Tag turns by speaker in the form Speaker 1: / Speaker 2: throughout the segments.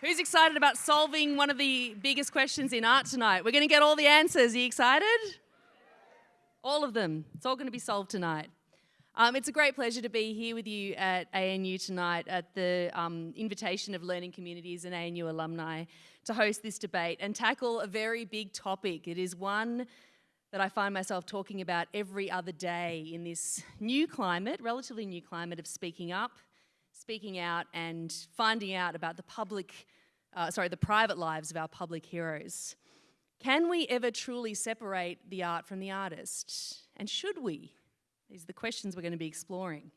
Speaker 1: Who's excited about solving one of the biggest questions in art tonight? We're going to get all the answers. Are you excited? All of them. It's all going to be solved tonight. Um, it's a great pleasure to be here with you at ANU tonight at the um, invitation of Learning Communities and ANU alumni to host this debate and tackle a very big topic. It is one that I find myself talking about every other day in this new climate, relatively new climate of speaking up, speaking out and finding out about the public, uh, sorry, the private lives of our public heroes. Can we ever truly separate the art from the artist? And should we? These are the questions we're going to be exploring.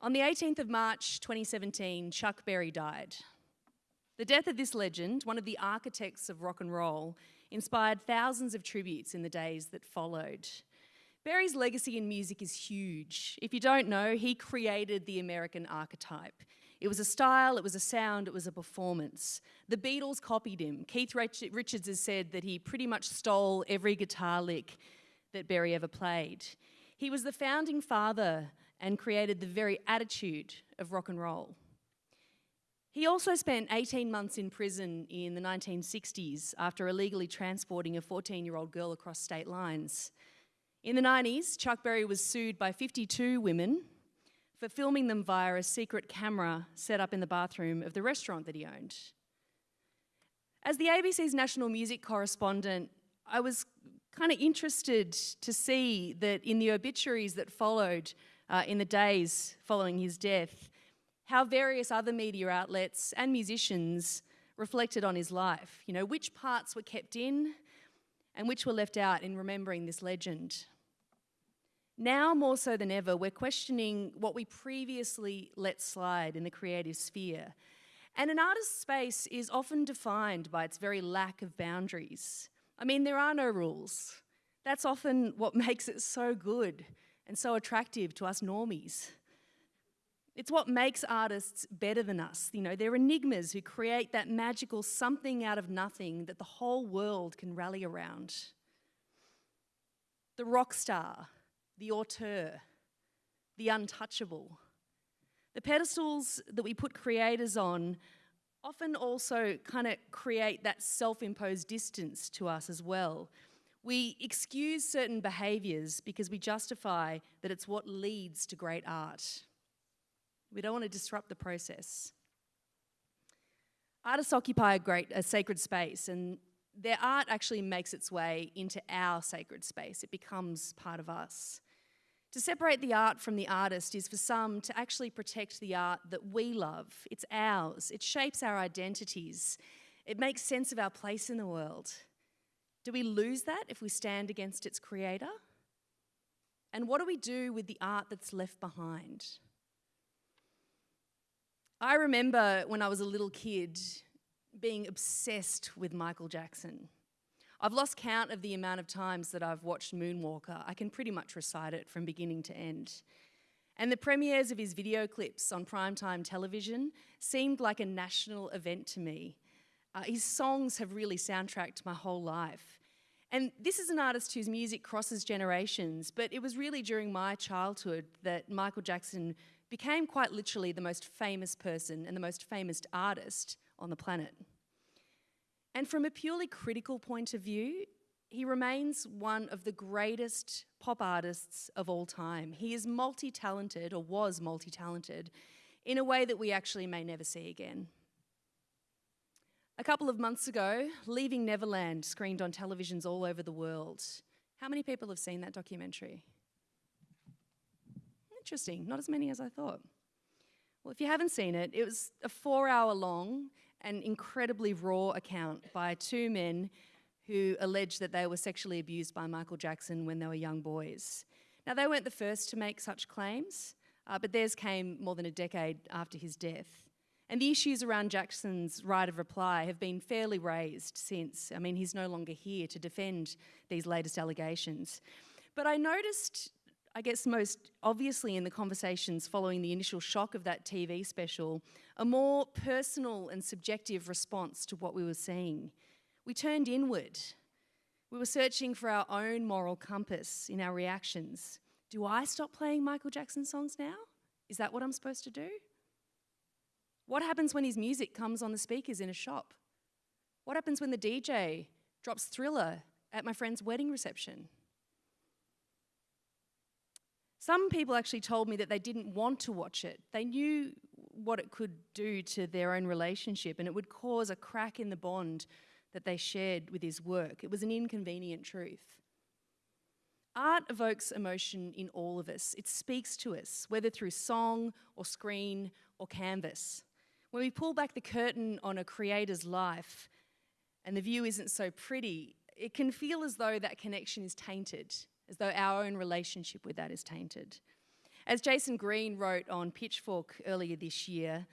Speaker 1: On the 18th of March 2017, Chuck Berry died. The death of this legend, one of the architects of rock and roll, inspired thousands of tributes in the days that followed. Berry's legacy in music is huge. If you don't know, he created the American archetype. It was a style, it was a sound, it was a performance. The Beatles copied him. Keith Richards has said that he pretty much stole every guitar lick that Berry ever played. He was the founding father and created the very attitude of rock and roll. He also spent 18 months in prison in the 1960s after illegally transporting a 14 year old girl across state lines. In the 90s, Chuck Berry was sued by 52 women for filming them via a secret camera set up in the bathroom of the restaurant that he owned. As the ABC's national music correspondent, I was kind of interested to see that in the obituaries that followed uh, in the days following his death, how various other media outlets and musicians reflected on his life. You know, which parts were kept in and which were left out in remembering this legend. Now, more so than ever, we're questioning what we previously let slide in the creative sphere. And an artist's space is often defined by its very lack of boundaries. I mean, there are no rules. That's often what makes it so good and so attractive to us normies. It's what makes artists better than us. You know, they're enigmas who create that magical something out of nothing that the whole world can rally around. The rock star, the auteur, the untouchable. The pedestals that we put creators on often also kind of create that self imposed distance to us as well. We excuse certain behaviours because we justify that it's what leads to great art. We don't want to disrupt the process. Artists occupy a great, a sacred space, and their art actually makes its way into our sacred space. It becomes part of us. To separate the art from the artist is for some to actually protect the art that we love. It's ours, it shapes our identities, it makes sense of our place in the world. Do we lose that if we stand against its creator? And what do we do with the art that's left behind? I remember when I was a little kid being obsessed with Michael Jackson. I've lost count of the amount of times that I've watched Moonwalker. I can pretty much recite it from beginning to end. And the premieres of his video clips on primetime television seemed like a national event to me. Uh, his songs have really soundtracked my whole life. And this is an artist whose music crosses generations, but it was really during my childhood that Michael Jackson became quite literally the most famous person and the most famous artist on the planet. And from a purely critical point of view, he remains one of the greatest pop artists of all time. He is multi talented, or was multi talented, in a way that we actually may never see again. A couple of months ago, Leaving Neverland screened on televisions all over the world. How many people have seen that documentary? Interesting, not as many as I thought. Well, if you haven't seen it, it was a four hour long an incredibly raw account by two men who alleged that they were sexually abused by Michael Jackson when they were young boys. Now, they weren't the first to make such claims, uh, but theirs came more than a decade after his death. And the issues around Jackson's right of reply have been fairly raised since. I mean, he's no longer here to defend these latest allegations. But I noticed I guess most obviously in the conversations following the initial shock of that TV special, a more personal and subjective response to what we were seeing. We turned inward. We were searching for our own moral compass in our reactions. Do I stop playing Michael Jackson songs now? Is that what I'm supposed to do? What happens when his music comes on the speakers in a shop? What happens when the DJ drops thriller at my friend's wedding reception? Some people actually told me that they didn't want to watch it. They knew what it could do to their own relationship and it would cause a crack in the bond that they shared with his work. It was an inconvenient truth. Art evokes emotion in all of us. It speaks to us, whether through song or screen or canvas. When we pull back the curtain on a creator's life and the view isn't so pretty, it can feel as though that connection is tainted, as though our own relationship with that is tainted. As Jayson Greene wrote on Pitchfork earlier this year,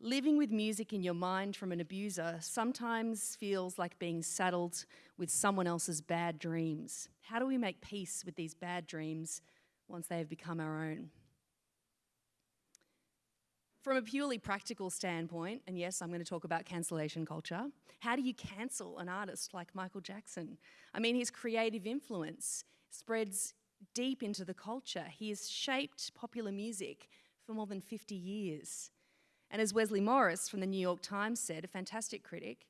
Speaker 1: living with music in your mind from an abuser sometimes feels like being saddled with someone else's bad dreams. How do we make peace with these bad dreams once they have become our own? From a purely practical standpoint, and yes, I'm going to talk about cancellation culture, how do you cancel an artist like Michael Jackson? I mean, his creative influence spreads deep into the culture. He has shaped popular music for more than 50 years. And as Wesley Morris from the New York Times said, a fantastic critic,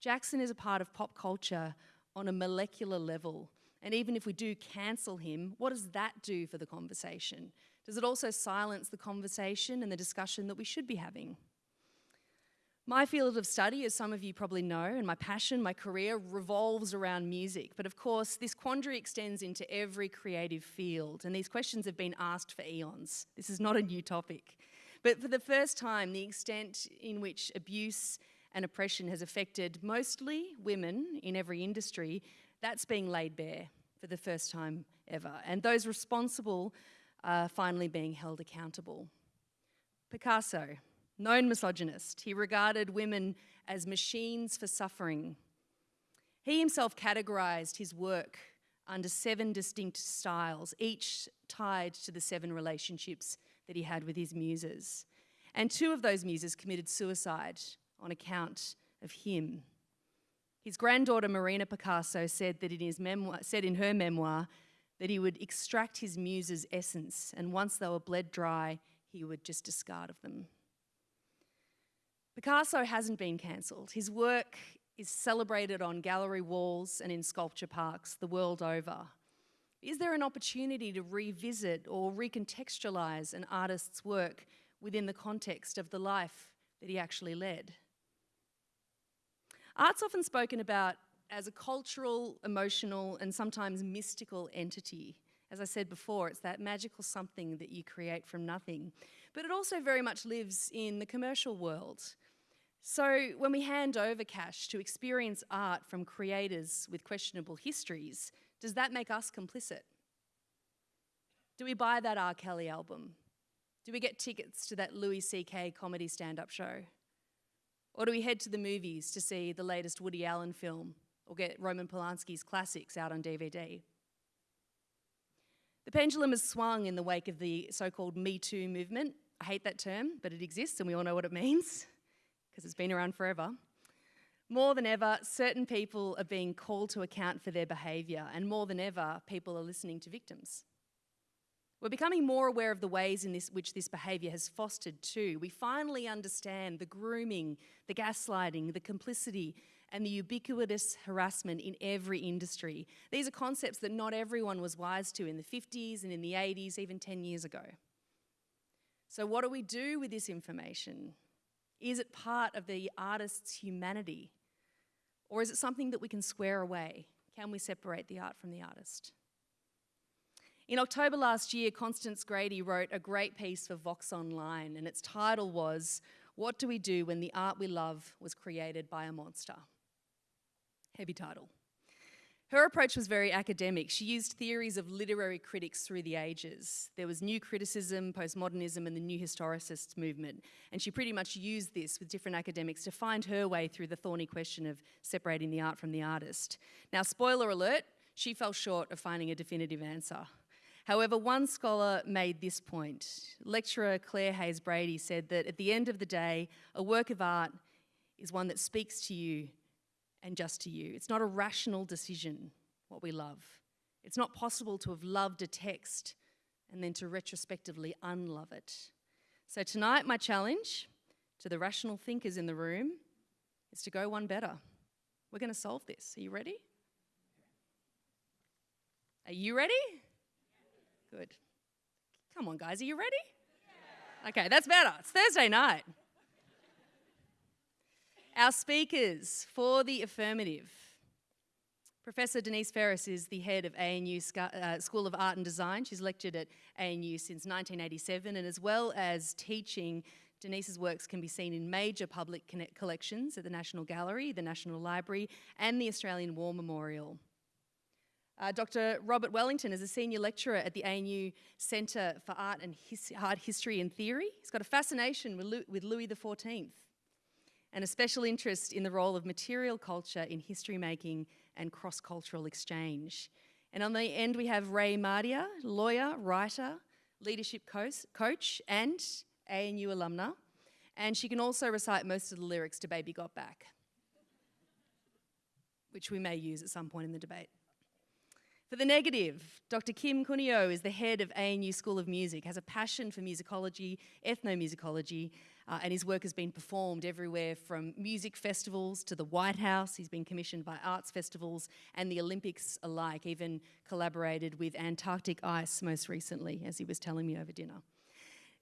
Speaker 1: Jackson is a part of pop culture on a molecular level. And even if we do cancel him, what does that do for the conversation? Does it also silence the conversation and the discussion that we should be having? My field of study, as some of you probably know, and my passion, my career revolves around music. But of course, this quandary extends into every creative field, and these questions have been asked for eons. This is not a new topic. But for the first time, the extent in which abuse and oppression has affected mostly women in every industry, that's being laid bare for the first time ever. And those responsible are finally being held accountable. Picasso, known misogynist. He regarded women as machines for suffering. He himself categorized his work under seven distinct styles, each tied to the seven relationships that he had with his muses. And two of those muses committed suicide on account of him. His granddaughter Marina Picasso said that in his memoir, said in her memoir that he would extract his muse's essence, and once they were bled dry, he would just discard of them. Picasso hasn't been cancelled. His work is celebrated on gallery walls and in sculpture parks the world over. Is there an opportunity to revisit or recontextualize an artist's work within the context of the life that he actually led? Art's often spoken about as a cultural, emotional, and sometimes mystical entity. As I said before, it's that magical something that you create from nothing. But it also very much lives in the commercial world. So when we hand over cash to experience art from creators with questionable histories, does that make us complicit? Do we buy that R. Kelly album? Do we get tickets to that Louis C.K. comedy stand up show? Or do we head to the movies to see the latest Woody Allen film or get Roman Polanski's classics out on DVD? The pendulum has swung in the wake of the so called Me Too movement. I hate that term, but it exists and we all know what it means because it's been around forever. More than ever, certain people are being called to account for their behaviour, and more than ever, people are listening to victims. We're becoming more aware of the ways in this, which this behaviour has fostered too. We finally understand the grooming, the gaslighting, the complicity, and the ubiquitous harassment in every industry. These are concepts that not everyone was wise to in the 50s and in the 80s, even 10 years ago. So, what do we do with this information? Is it part of the artist's humanity? Or is it something that we can square away? Can we separate the art from the artist? In October last year, Constance Grady wrote a great piece for Vox Online, and its title was What Do We Do When the Art We Love Was Created by a Monster? Heavy title. Her approach was very academic. She used theories of literary critics through the ages. There was new criticism, postmodernism, and the new historicist movement. And she pretty much used this with different academics to find her way through the thorny question of separating the art from the artist. Now, spoiler alert, she fell short of finding a definitive answer. However, one scholar made this point. Lecturer Claire Hayes Brady said that at the end of the day, a work of art is one that speaks to you and just to you. It's not a rational decision what we love. It's not possible to have loved a text and then to retrospectively unlove it. So tonight, my challenge to the rational thinkers in the room is to go one better. We're going to solve this. Are you ready? Are you ready? Good. Come on, guys, are you ready? Okay, that's better. It's Thursday night. Our speakers for the affirmative. Professor Denise Ferris is the head of ANU uh, School of Art and Design. She's lectured at ANU since 1987, and as well as teaching, Denise's works can be seen in major public collections at the National Gallery, the National Library, and the Australian War Memorial. Uh, Dr. Robert Wellington is a senior lecturer at the ANU Centre for Art and His Art History and Theory. He's got a fascination with, with Louis XIV and a special interest in the role of material culture in history making and cross-cultural exchange. And on the end we have Ray Mardia, lawyer, writer, leadership coach, and ANU alumna. And she can also recite most of the lyrics to Baby Got Back, which we may use at some point in the debate. For the negative, Dr. Kim Cunio is the head of ANU School of Music, has a passion for musicology, ethnomusicology, uh, and his work has been performed everywhere from music festivals to the White House. He's been commissioned by arts festivals and the Olympics alike, even collaborated with Antarctic Ice most recently, as he was telling me over dinner.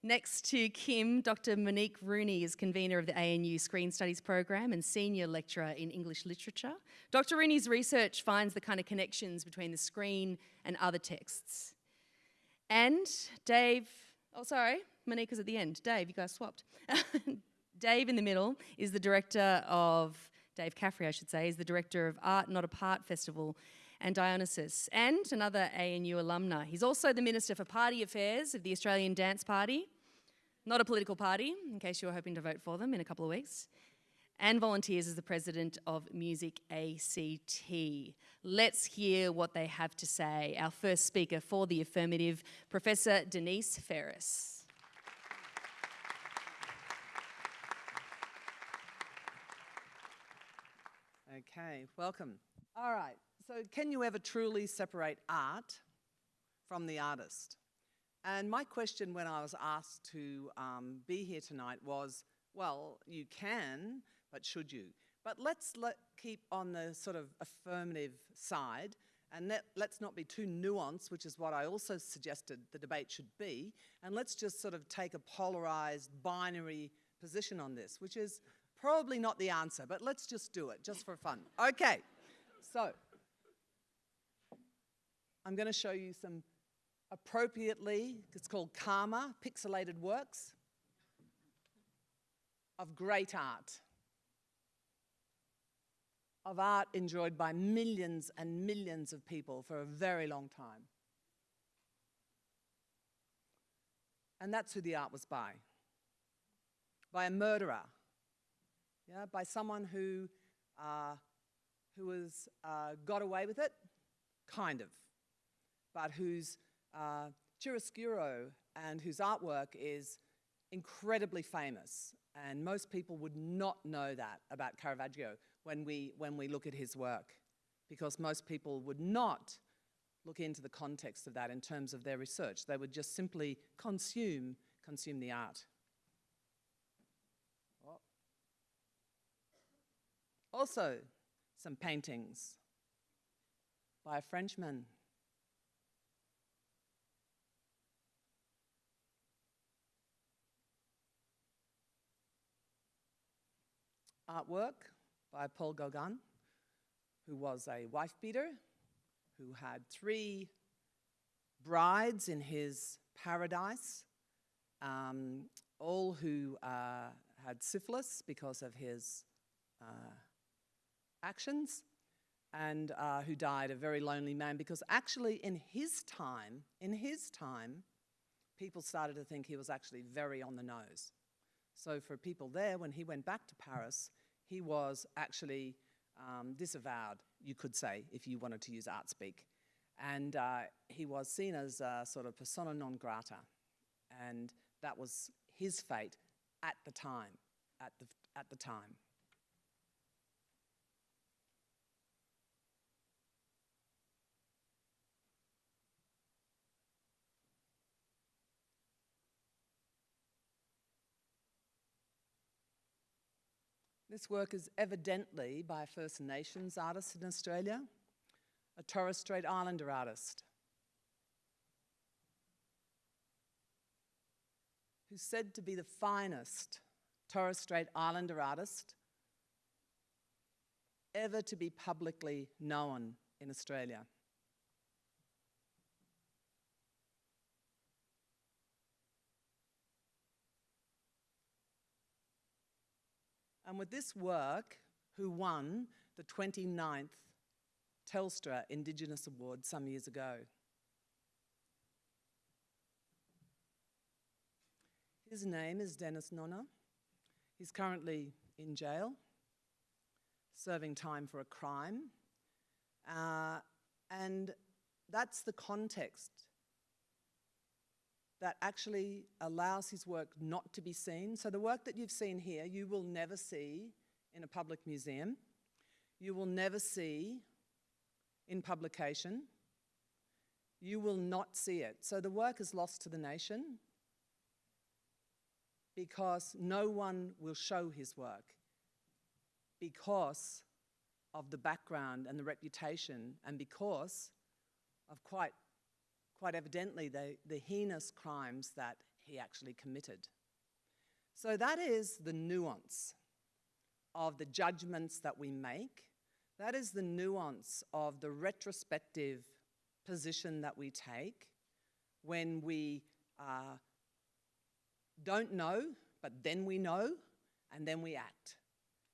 Speaker 1: Next to Kim, Dr. Monique Rooney is convener of the ANU Screen Studies program and senior lecturer in English literature. Dr. Rooney's research finds the kind of connections between the screen and other texts. And Dave, oh sorry, Monique is at the end. Dave, you guys swapped. Dave in the middle is the director of, Dave Caffrey I should say, is the director of Art Not Apart Festival and Dionysus, and another ANU alumna. He's also the Minister for Party Affairs of the Australian Dance Party, not a political party, in case you were hoping to vote for them in a couple of weeks, and volunteers as the President of Music ACT. Let's hear what they have to say. Our first speaker for the affirmative, Professor Denise Ferris.
Speaker 2: Okay, welcome. All right, so can you ever truly separate art from the artist? And my question when I was asked to um, be here tonight was, well, you can, but should you? But let's let, keep on the sort of affirmative side and let, let's not be too nuanced, which is what I also suggested the debate should be, and let's just sort of take a polarized binary position on this, which is probably not the answer, but let's just do it, just for fun. Okay, so I'm going to show you some appropriately, it's called Karma, pixelated works of great art. Of art enjoyed by millions and millions of people for a very long time. And that's who the art was by. By a murderer. Yeah, by someone who, uh, who was, uh, got away with it, kind of but whose uh, chiaroscuro and whose artwork is incredibly famous. And most people would not know that about Caravaggio when we, when we look at his work, because most people would not look into the context of that in terms of their research. They would just simply consume, consume the art. Also, some paintings by a Frenchman. Artwork by Paul Gauguin, who was a wife beater, who had three brides in his paradise, um, all who uh, had syphilis because of his uh, actions, and uh, who died a very lonely man because actually in his time, in his time, people started to think he was actually very on the nose. So for people there, when he went back to Paris, he was actually um, disavowed, you could say, if you wanted to use art speak. And uh, he was seen as a sort of persona non grata. And that was his fate at the time, at the, at the time. This work is evidently by a First Nations artist in Australia, a Torres Strait Islander artist, who's said to be the finest Torres Strait Islander artist ever to be publicly known in Australia. And with this work, who won the 29th Telstra Indigenous Award some years ago. His name is Dennis Nona. He's currently in jail, serving time for a crime. Uh, and that's the context that actually allows his work not to be seen. So the work that you've seen here, you will never see in a public museum. You will never see in publication. You will not see it. So the work is lost to the nation because no one will show his work because of the background and the reputation and because of quite quite evidently, the, the heinous crimes that he actually committed. So that is the nuance of the judgments that we make. That is the nuance of the retrospective position that we take when we uh, don't know, but then we know, and then we act.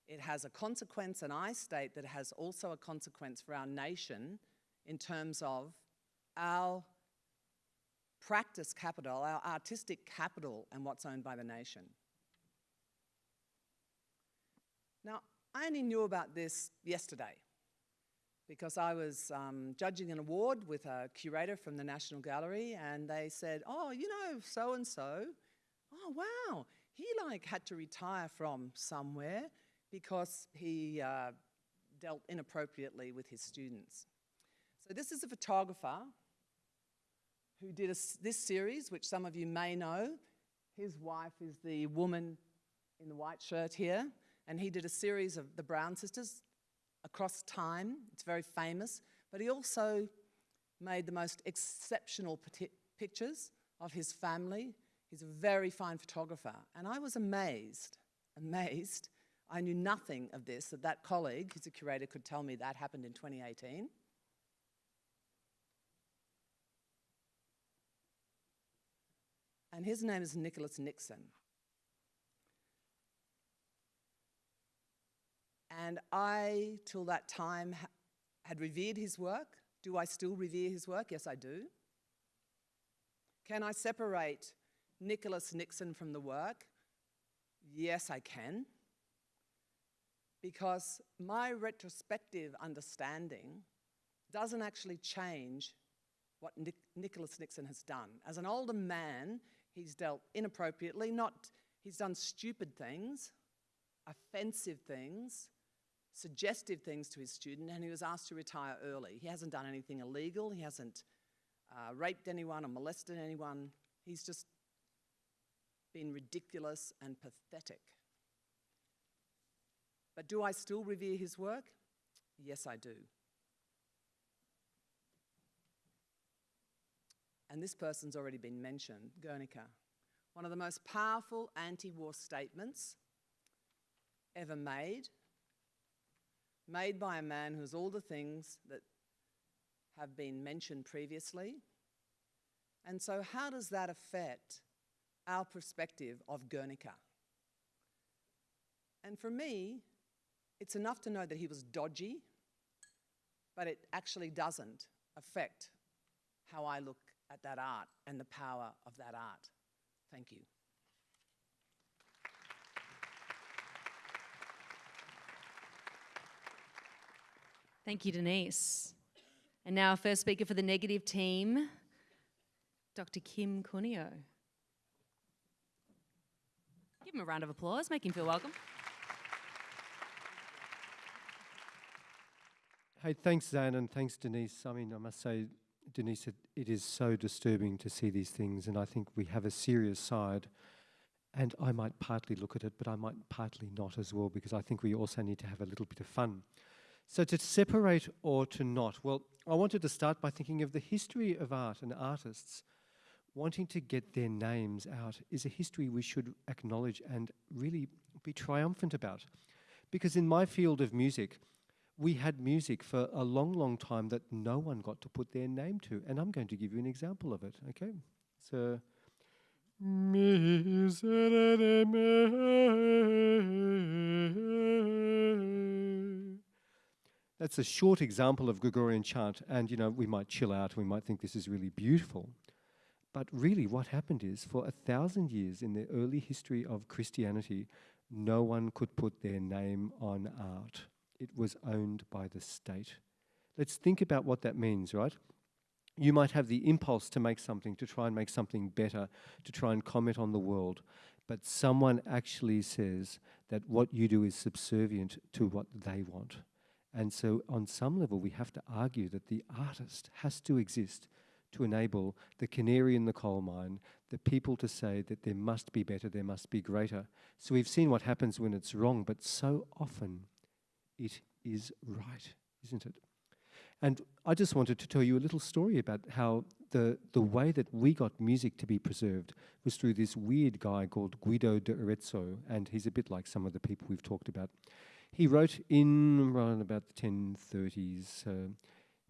Speaker 2: It has a consequence, and I state that it has also a consequence for our nation in terms of our practice capital, our artistic capital, and what's owned by the nation. Now, I only knew about this yesterday because I was um, judging an award with a curator from the National Gallery, and they said, "Oh, you know, so and so. Oh, wow, he like had to retire from somewhere because he uh, dealt inappropriately with his students." So this is a photographer who did a, this series, which some of you may know. His wife is the woman in the white shirt here, and he did a series of the Brown sisters across time. It's very famous, but he also made the most exceptional pictures of his family. He's a very fine photographer, and I was amazed, amazed. I knew nothing of this, that that colleague, who's a curator, could tell me that happened in 2018. And his name is Nicholas Nixon. And I, till that time, ha had revered his work. Do I still revere his work? Yes, I do. Can I separate Nicholas Nixon from the work? Yes, I can. Because my retrospective understanding doesn't actually change what Nic Nicholas Nixon has done. As an older man, He's dealt inappropriately, not, he's done stupid things, offensive things, suggestive things to his student, and he was asked to retire early. He hasn't done anything illegal, he hasn't uh, raped anyone or molested anyone. He's just been ridiculous and pathetic. But do I still revere his work? Yes, I do. And this person's already been mentioned, Guernica, one of the most powerful anti-war statements ever made, made by a man who's all the things that have been mentioned previously. And so how does that affect our perspective of Guernica? And for me, it's enough to know that he was dodgy, but it actually doesn't affect how I look at that art and the power of that art. Thank you.
Speaker 1: Thank you, Denise. And now, our first speaker for the negative team, Dr. Kim Cunio. Give him a round of applause, make him feel welcome.
Speaker 3: Hey, thanks, Zan, and thanks, Denise. I mean, I must say, Denise, it, it is so disturbing to see these things, and I think we have a serious side And I might partly look at it, but I might partly not as well, because I think we also need to have a little bit of fun. So, to separate or to not, well, I wanted to start by thinking of the history of art and artists wanting to get their names out is a history we should acknowledge and really be triumphant about. Because in my field of music, we had music for a long, long time that no one got to put their name to. And I'm going to give you an example of it, okay? So. That's a short example of Gregorian chant, and you know, we might chill out, we might think this is really beautiful. But really, what happened is for a thousand years in the early history of Christianity, no one could put their name on art. It was owned by the state. Let's think about what that means, right? You might have the impulse to make something, to try and make something better, to try and comment on the world, but someone actually says that what you do is subservient to what they want. And so, on some level, we have to argue that the artist has to exist to enable the canary in the coal mine, the people to say that there must be better, there must be greater. So, we've seen what happens when it's wrong, but so often it is right, isn't it? And I just wanted to tell you a little story about how the, the way that we got music to be preserved was through this weird guy called Guido de Arezzo, and he's a bit like some of the people we've talked about. He wrote in around about the 1030s, uh,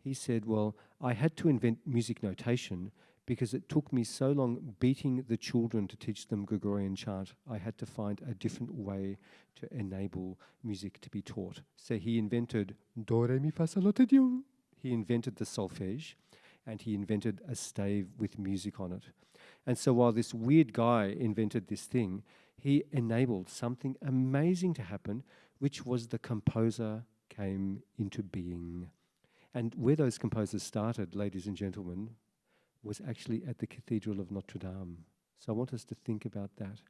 Speaker 3: he said, Well, I had to invent music notation because it took me so long beating the children to teach them Gregorian chant. I had to find a different way to enable music to be taught. So he invented Do, Re, Mi, Fa, Sol, La, Ti, Do. He invented the solfege and he invented a stave with music on it. And so while this weird guy invented this thing, he enabled something amazing to happen which was the composer came into being. And where those composers started, ladies and gentlemen, was actually at the Cathedral of Notre Dame. So I want us to think about that.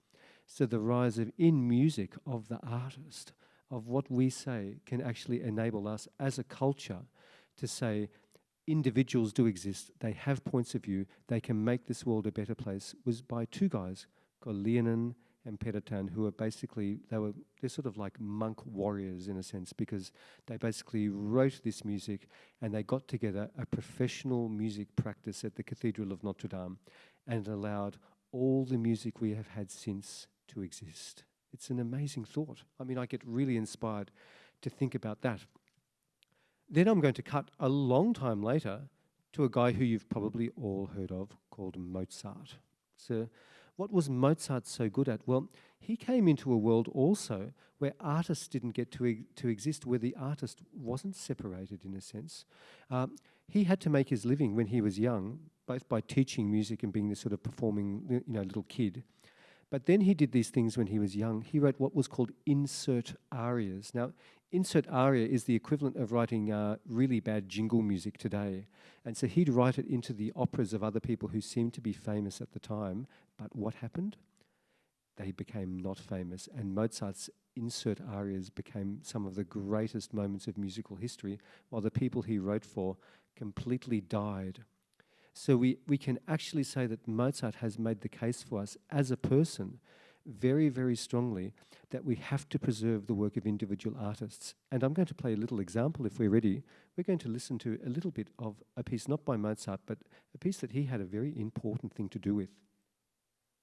Speaker 3: So the rise of in music of the artist, of what we say, can actually enable us as a culture to say individuals do exist, they have points of view, they can make this world a better place, was by two guys called Leonin and Pérotin, who are basically they were they're sort of like monk warriors in a sense because they basically wrote this music and they got together a professional music practice at the Cathedral of Notre Dame, and allowed all the music we have had since to exist. It's an amazing thought. I mean, I get really inspired to think about that. Then I'm going to cut a long time later to a guy who you've probably all heard of called Mozart. So what was Mozart so good at? Well, he came into a world also where artists didn't get to, e- to exist, where the artist wasn't separated in a sense. Um, he had to make his living when he was young, both by teaching music and being this sort of performing, you know, little kid. But then he did these things when he was young. He wrote what was called insert arias. Now, insert aria is the equivalent of writing uh, really bad jingle music today. And so he'd write it into the operas of other people who seemed to be famous at the time, but what happened? They became not famous, and Mozart's insert arias became some of the greatest moments of musical history, while the people he wrote for completely died. So we, we can actually say that Mozart has made the case for us as a person very, very strongly that we have to preserve the work of individual artists. And I'm going to play a little example if we're ready. We're going to listen to a little bit of a piece, not by Mozart, but a piece that he had a very important thing to do with.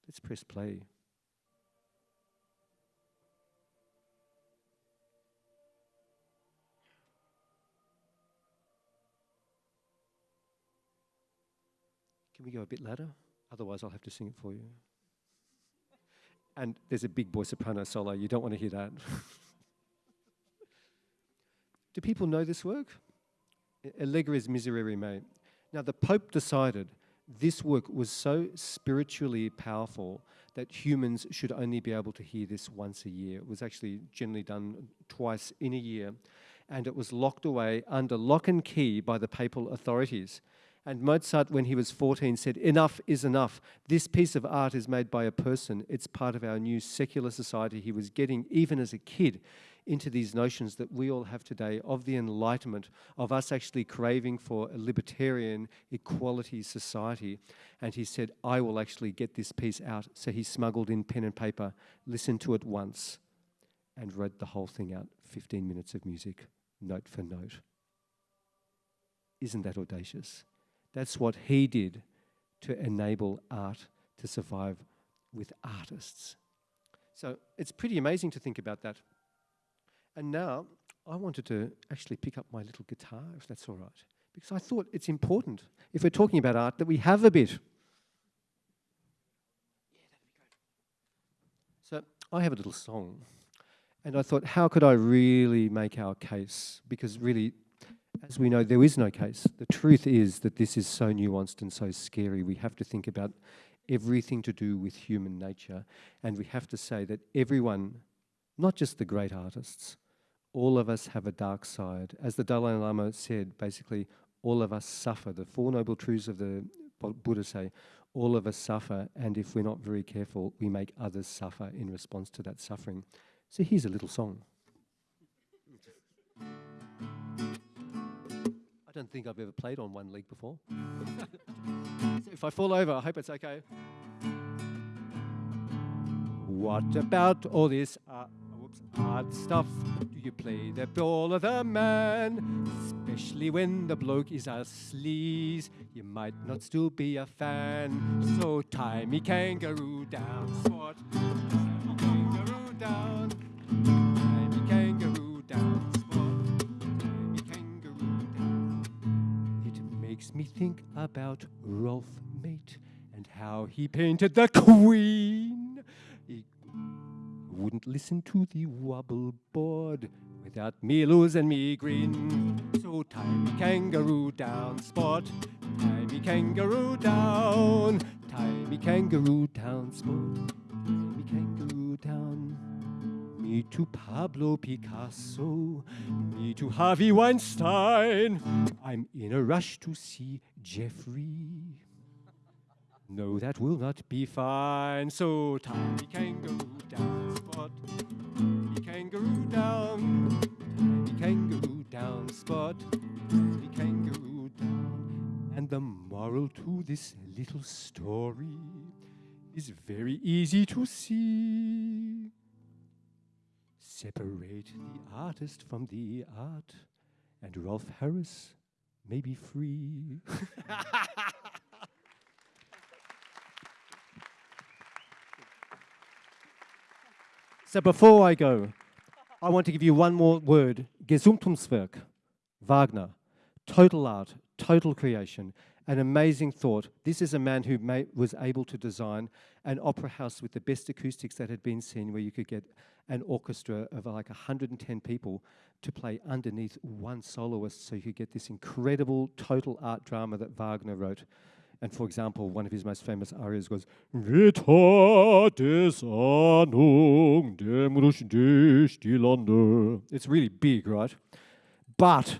Speaker 3: Let's press play. Can we go a bit louder? Otherwise, I'll have to sing it for you. And there's a big boy soprano solo. You don't want to hear that. Do people know this work? Allegri's Miserere Mei. Now, the Pope decided this work was so spiritually powerful that humans should only be able to hear this once a year. It was actually generally done twice in a year, and it was locked away under lock and key by the papal authorities. And Mozart, when he was 14, said, Enough is enough. This piece of art is made by a person. It's part of our new secular society. He was getting, even as a kid, into these notions that we all have today of the Enlightenment, of us actually craving for a libertarian equality society. And he said, I will actually get this piece out. So he smuggled in pen and paper, listened to it once, and read the whole thing out 15 minutes of music, note for note. Isn't that audacious? That's what he did to enable art to survive with artists. So it's pretty amazing to think about that. And now I wanted to actually pick up my little guitar, if that's all right, because I thought it's important, if we're talking about art, that we have a bit. So I have a little song, and I thought, how could I really make our case? Because really, as we know, there is no case. The truth is that this is so nuanced and so scary. We have to think about everything to do with human nature, and we have to say that everyone, not just the great artists, all of us have a dark side. As the Dalai Lama said, basically, all of us suffer. The Four Noble Truths of the Buddha say, all of us suffer, and if we're not very careful, we make others suffer in response to that suffering. So here's a little song. Don't think I've ever played on one leg before. so if I fall over, I hope it's okay. What about all this uh, whoops, hard stuff? Do you play the ball of the man? Especially when the bloke is a sleaze, you might not still be a fan. So tie me kangaroo down. Kangaroo down. Me think about Rolf Mate and how he painted the Queen. He wouldn't listen to the wobble board without me losing me green. So tie me kangaroo down, sport. Tie me kangaroo down. Tie me kangaroo down, sport. Tie me kangaroo down. Me to Pablo Picasso, me to Harvey Weinstein. I'm in a rush to see Jeffrey. No, that will not be fine. So tiny kangaroo down, spot. tiny kangaroo down. Me kangaroo down, spot. tiny kangaroo down. And the moral to this little story is very easy to see. Separate the artist from the art, and Rolf Harris may be free. So before I go, I want to give you one more word. Gesamtkunstwerk, Wagner, total art, total creation, an amazing thought. This is a man who was able to design an opera house with the best acoustics that had been seen, where you could get an orchestra of like 110 people to play underneath one soloist, so you could get this incredible total art drama that Wagner wrote. And for example, one of his most famous arias goes, dem. It's really big, right? But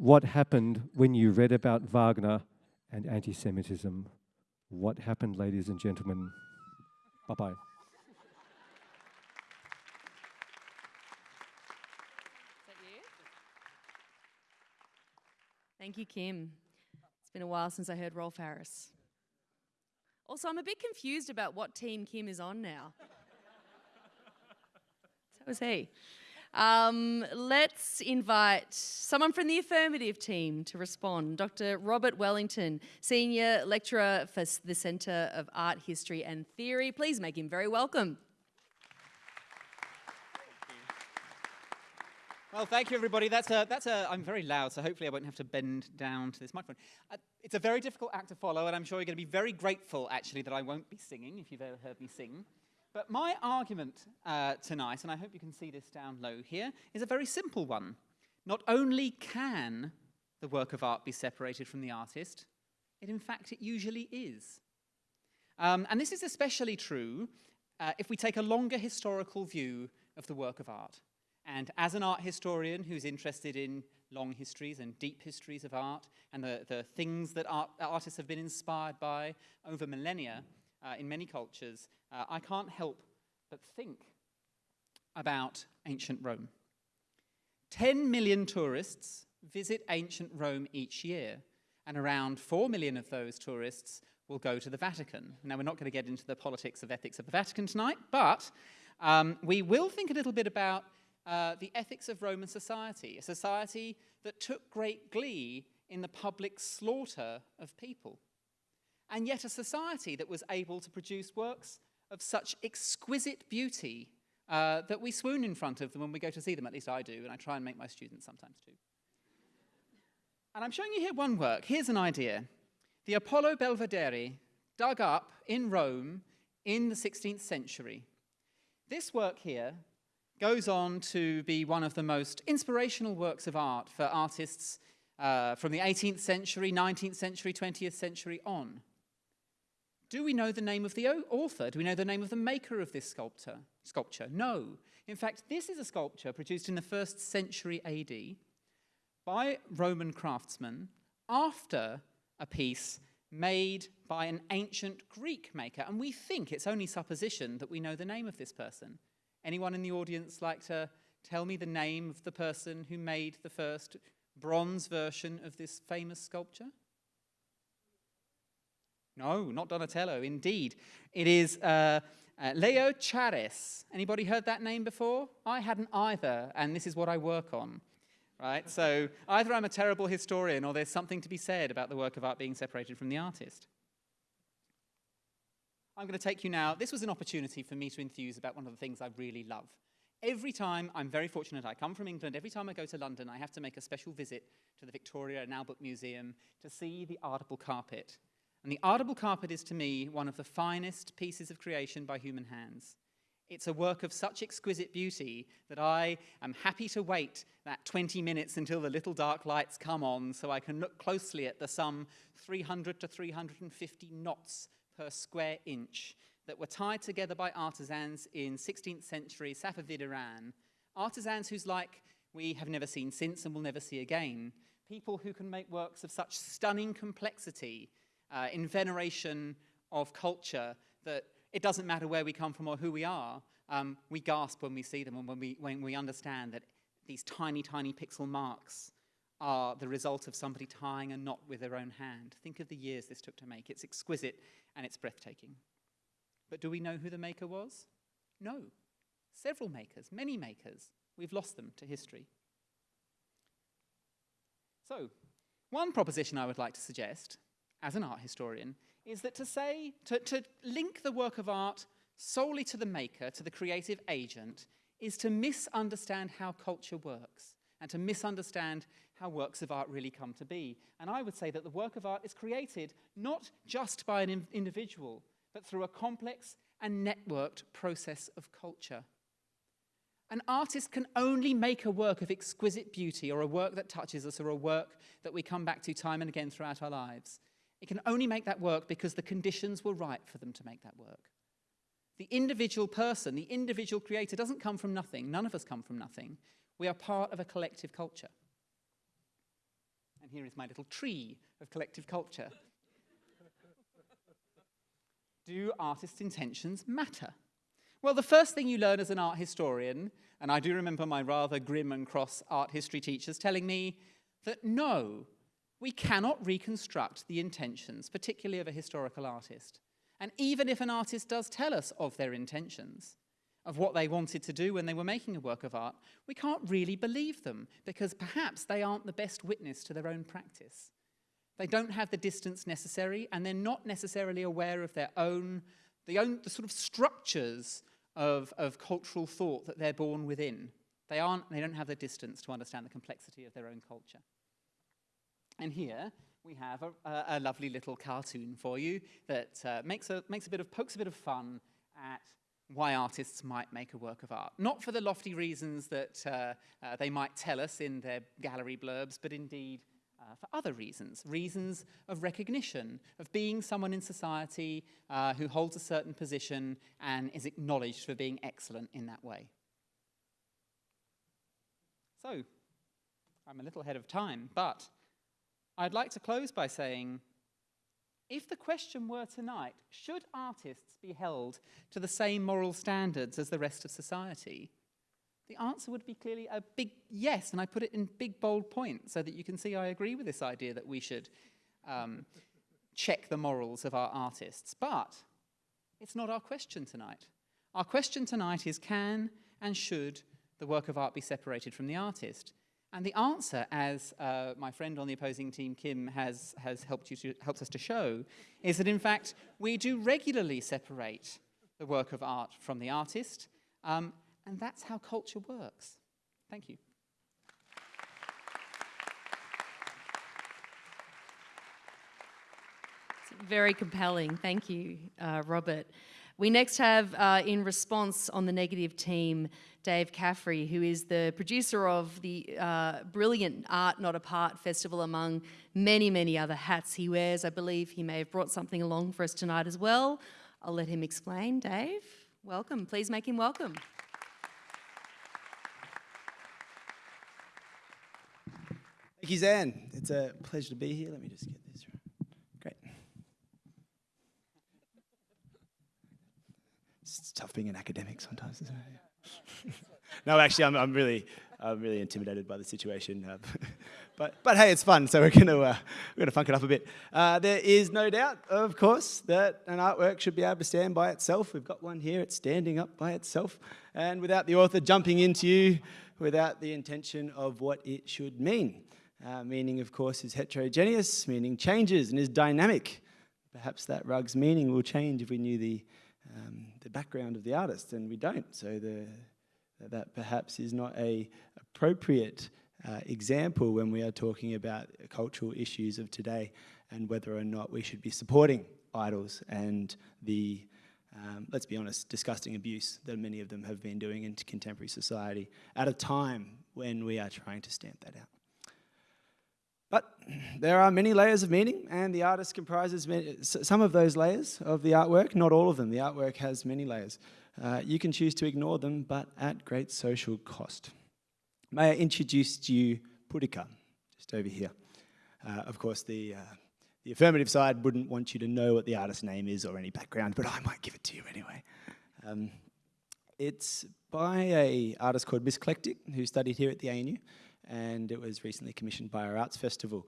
Speaker 3: what happened when you read about Wagner and anti Semitism? What happened, ladies and gentlemen? Bye bye.
Speaker 1: Thank you, Kim. It's been a while since I heard Rolf Harris. Also, I'm a bit confused about what team Kim is on now. so was he. Um, let's invite someone from the affirmative team to respond. Dr. Robert Wellington, Senior Lecturer for the Centre of Art History and Theory. Please make him very welcome.
Speaker 4: Well, thank you, everybody. That's a, that's a, I'm very loud, so hopefully I won't have to bend down to this microphone. Uh, it's a very difficult act to follow, and I'm sure you're going to be very grateful, actually, that I won't be singing, if you've ever heard me sing. But my argument uh, tonight, and I hope you can see this down low here, is a very simple one. Not only can the work of art be separated from the artist, it in fact, it usually is. Um, and this is especially true uh, if we take a longer historical view of the work of art. And as an art historian who's interested in long histories and deep histories of art and the, the things that art, artists have been inspired by over millennia uh, in many cultures, uh, I can't help but think about ancient Rome. 10 million tourists visit ancient Rome each year, and around 4 million of those tourists will go to the Vatican. Now, we're not going to get into the politics of ethics of the Vatican tonight, but um, we will think a little bit about uh, the ethics of Roman society, a society that took great glee in the public slaughter of people, and yet a society that was able to produce works of such exquisite beauty uh, that we swoon in front of them when we go to see them. At least I do, and I try and make my students sometimes too. And I'm showing you here one work. Here's an idea. The Apollo Belvedere, dug up in Rome in the 16th century. This work here goes on to be one of the most inspirational works of art for artists uh, from the 18th century, 19th century, 20th century on. Do we know the name of the author? Do we know the name of the maker of this sculptor, sculpture? No. In fact, this is a sculpture produced in the first century AD by Roman craftsmen after a piece made by an ancient Greek maker. And we think it's only supposition that we know the name of this person. Anyone in the audience like to tell me the name of the person who made the first bronze version of this famous sculpture? No, not Donatello, indeed. It is uh, uh, Leochares. Anybody heard that name before? I hadn't either, and this is what I work on. Right? So either I'm a terrible historian or there's something to be said about the work of art being separated from the artist. I'm going to take you now. This was an opportunity for me to enthuse about one of the things I really love. Every time, I'm very fortunate, I come from England, every time I go to London, I have to make a special visit to the Victoria and Albert Museum to see the Ardabil carpet. And the Ardabil carpet is to me one of the finest pieces of creation by human hands. It's a work of such exquisite beauty that I am happy to wait that 20 minutes until the little dark lights come on so I can look closely at the some 300 to 350 knots per square inch that were tied together by artisans in 16th century Safavid Iran, artisans whose like we have never seen since and will never see again, people who can make works of such stunning complexity uh, in veneration of culture that it doesn't matter where we come from or who we are, um, we gasp when we see them and when we, when we understand that these tiny, tiny pixel marks are the result of somebody tying a knot with their own hand. Think of the years this took to make. It's exquisite and it's breathtaking. But do we know who the maker was? No. Several makers, many makers. We've lost them to history. So, one proposition I would like to suggest, as an art historian, is that to say, to, to link the work of art solely to the maker, to the creative agent, is to misunderstand how culture works and to misunderstand how works of art really come to be. And I would say that the work of art is created not just by an individual, but through a complex and networked process of culture. An artist can only make a work of exquisite beauty or a work that touches us or a work that we come back to time and again throughout our lives. It can only make that work because the conditions were right for them to make that work. The individual person, the individual creator doesn't come from nothing. None of us come from nothing. We are part of a collective culture. And here is my little tree of collective culture. do artists' intentions matter? Well, the first thing you learn as an art historian, and I do remember my rather grim and cross art history teachers telling me that no, we cannot reconstruct the intentions, particularly of a historical artist. And even if an artist does tell us of their intentions, of what they wanted to do when they were making a work of art, we can't really believe them because perhaps they aren't the best witness to their own practice. They don't have the distance necessary and they're not necessarily aware of their own, the, own, the sort of structures of, of cultural thought that they're born within. They, aren't, they don't have the distance to understand the complexity of their own culture. And here we have a, a, lovely little cartoon for you that uh, makes, a, makes a bit of, pokes a bit of fun at why artists might make a work of art. Not for the lofty reasons that uh, uh, they might tell us in their gallery blurbs, but indeed uh, for other reasons. Reasons of recognition, of being someone in society uh, who holds a certain position and is acknowledged for being excellent in that way. So, I'm a little ahead of time, but I'd like to close by saying if the question were tonight, should artists be held to the same moral standards as the rest of society? the answer would be clearly a big yes, and I put it in big bold points so that you can see I agree with this idea that we should um, check the morals of our artists. But it's not our question tonight. Our question tonight is can and should the work of art be separated from the artist? And the answer, as uh, my friend on the opposing team, Kim, has, has helped, you to, us to show, is that in fact we do regularly separate the work of art from the artist, um, and that's how culture works. Thank you.
Speaker 1: Very compelling. Thank you, uh, Robert. We next have, uh, in response on the negative team, Dave Caffrey, who is the producer of the uh, brilliant Art Not Apart festival, among many, many other hats he wears. I believe he may have brought something along for us tonight as well. I'll let him explain. Dave, welcome. Please make him welcome.
Speaker 5: Thank you, Zan. It's a pleasure to be here. Let me just get this right. Great. It's tough being an academic sometimes, isn't it? no, actually, I'm, I'm really, I'm really intimidated by the situation. Uh, but, but hey, it's fun, so we're going to uh, we're gonna funk it up a bit. Uh, there is no doubt, of course, that an artwork should be able to stand by itself. We've got one here, it's standing up by itself, and without the author jumping into you, without the intention of what it should mean. Uh, meaning, of course, is heterogeneous, meaning changes and is dynamic. Perhaps that rug's meaning will change if we knew the, um, the background of the artist, and we don't. So the, that perhaps is not a appropriate uh, example when we are talking about cultural issues of today and whether or not we should be supporting idols and the, um, let's be honest, disgusting abuse that many of them have been doing into contemporary society at a time when we are trying to stamp that out. But there are many layers of meaning, and the artist comprises many, some of those layers of the artwork, not all of them. The artwork has many layers. Uh, you can choose to ignore them, but at great social cost. May I introduce to you Pudica, just over here. Uh, of course, the, uh, the affirmative side wouldn't want you to know what the artist's name is or any background, but I might give it to you anyway. Um, it's by a artist called Miss Eclectic, who studied here at the ANU and it was recently commissioned by our Arts Festival.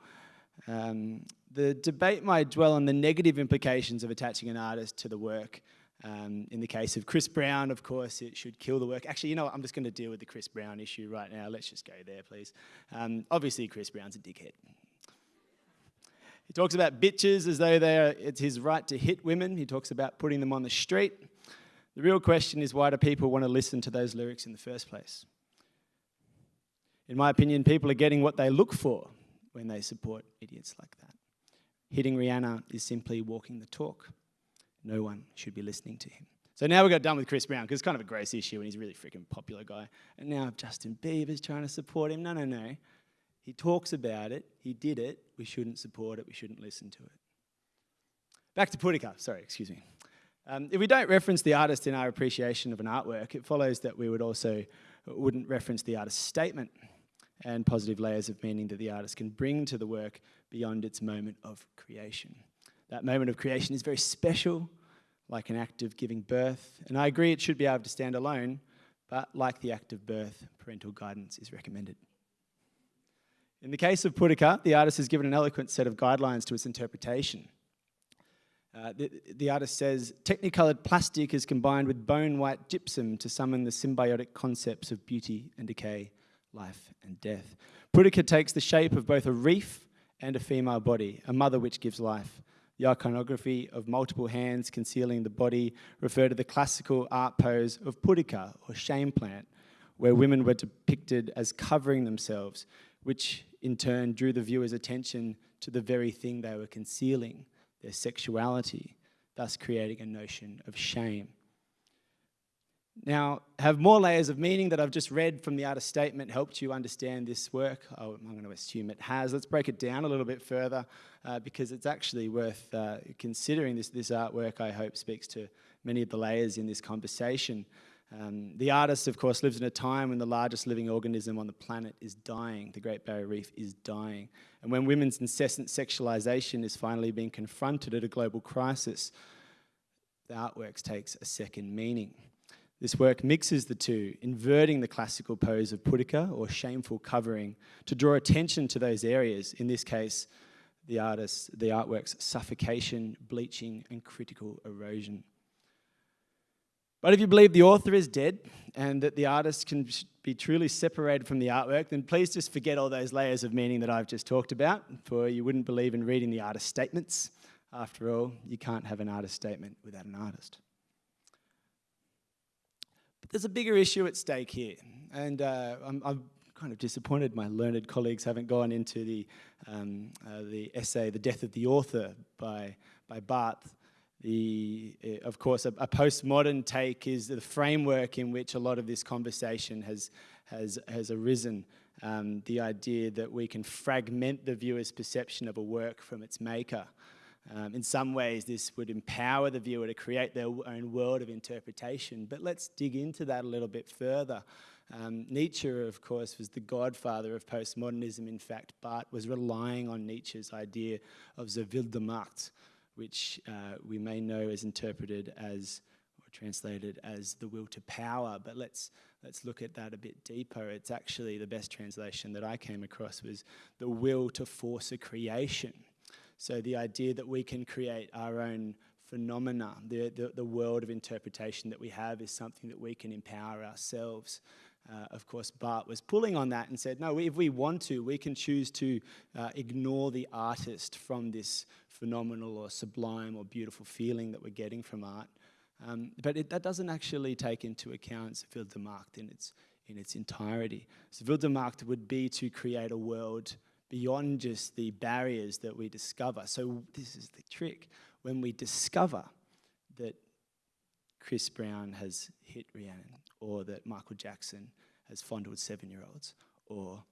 Speaker 5: Um, the debate might dwell on the negative implications of attaching an artist to the work. Um, in the case of Chris Brown, of course, it should kill the work. Actually, you know what? I'm just going to deal with the Chris Brown issue right now. Let's just go there, please. Um, obviously, Chris Brown's a dickhead. He talks about bitches as though they're, it's his right to hit women. He talks about putting them on the street. The real question is why do people want to listen to those lyrics in the first place? In my opinion, people are getting what they look for when they support idiots like that. Hitting Rihanna is simply walking the talk. No one should be listening to him. So now we got done with Chris Brown because it's kind of a gross issue and he's a really freaking popular guy. And now Justin Bieber's trying to support him. No, no, no. He talks about it. He did it. We shouldn't support it. We shouldn't listen to it. Back to Pudica. Sorry, excuse me. Um, if we don't reference the artist in our appreciation of an artwork, it follows that we would also wouldn't reference the artist's statement and positive layers of meaning that the artist can bring to the work beyond its moment of creation. That moment of creation is very special, like an act of giving birth. And I agree it should be able to stand alone, but like the act of birth, parental guidance is recommended. In the case of Pudica, the artist has given an eloquent set of guidelines to its interpretation. Uh, the, the, artist says, technicolored plastic is combined with bone white gypsum to summon the symbiotic concepts of beauty and decay life and death. Pudica takes the shape of both a reef and a female body, a mother which gives life. The iconography of multiple hands concealing the body refer to the classical art pose of Pudica, or shame plant, where women were depicted as covering themselves, which in turn drew the viewer's attention to the very thing they were concealing, their sexuality, thus creating a notion of shame. Now, have more layers of meaning that I've just read from the artist statement helped you understand this work? Oh, I'm going to assume it has. Let's break it down a little bit further uh, because it's actually worth uh, considering. This, this artwork, I hope, speaks to many of the layers in this conversation. Um, the artist, of course, lives in a time when the largest living organism on the planet is dying. The Great Barrier Reef is dying. And when women's incessant sexualization is finally being confronted at a global crisis, the artworks takes a second meaning. This work mixes the two, inverting the classical pose of pudica or shameful covering to draw attention to those areas, in this case, the artist's, the artwork's suffocation, bleaching, and critical erosion. But if you believe the author is dead and that the artist can be truly separated from the artwork, then please just forget all those layers of meaning that I've just talked about, for you wouldn't believe in reading the artist's statements. After all, you can't have an artist statement without an artist. There's a bigger issue at stake here, and uh, I'm, I'm, kind of disappointed my learned colleagues haven't gone into the, um, uh, the essay, The Death of the Author by, by Barthes, the, uh, of course, a, a, postmodern take is the framework in which a lot of this conversation has, has, has arisen. Um, the idea that we can fragment the viewer's perception of a work from its maker. Um, in some ways, this would empower the viewer to create their own world of interpretation. But let's dig into that a little bit further. Um, Nietzsche, of course, was the godfather of postmodernism. In fact, Barthes was relying on Nietzsche's idea of the Wille der Macht, which uh, we may know is interpreted as or translated as the will to power. But let's let's look at that a bit deeper. It's actually the best translation that I came across was the will to force a creation. So the idea that we can create our own phenomena, the, the, the world of interpretation that we have is something that we can empower ourselves. Uh, of course, Barthes was pulling on that and said, no, if we want to, we can choose to uh, ignore the artist from this phenomenal or sublime or beautiful feeling that we're getting from art. Um, but it, that doesn't actually take into account Wille der Macht in its, in its entirety. So Wille der Macht would be to create a world beyond just the barriers that we discover. So this is the trick. When we discover that Chris Brown has hit Rihanna, or that Michael Jackson has fondled seven-year-olds, or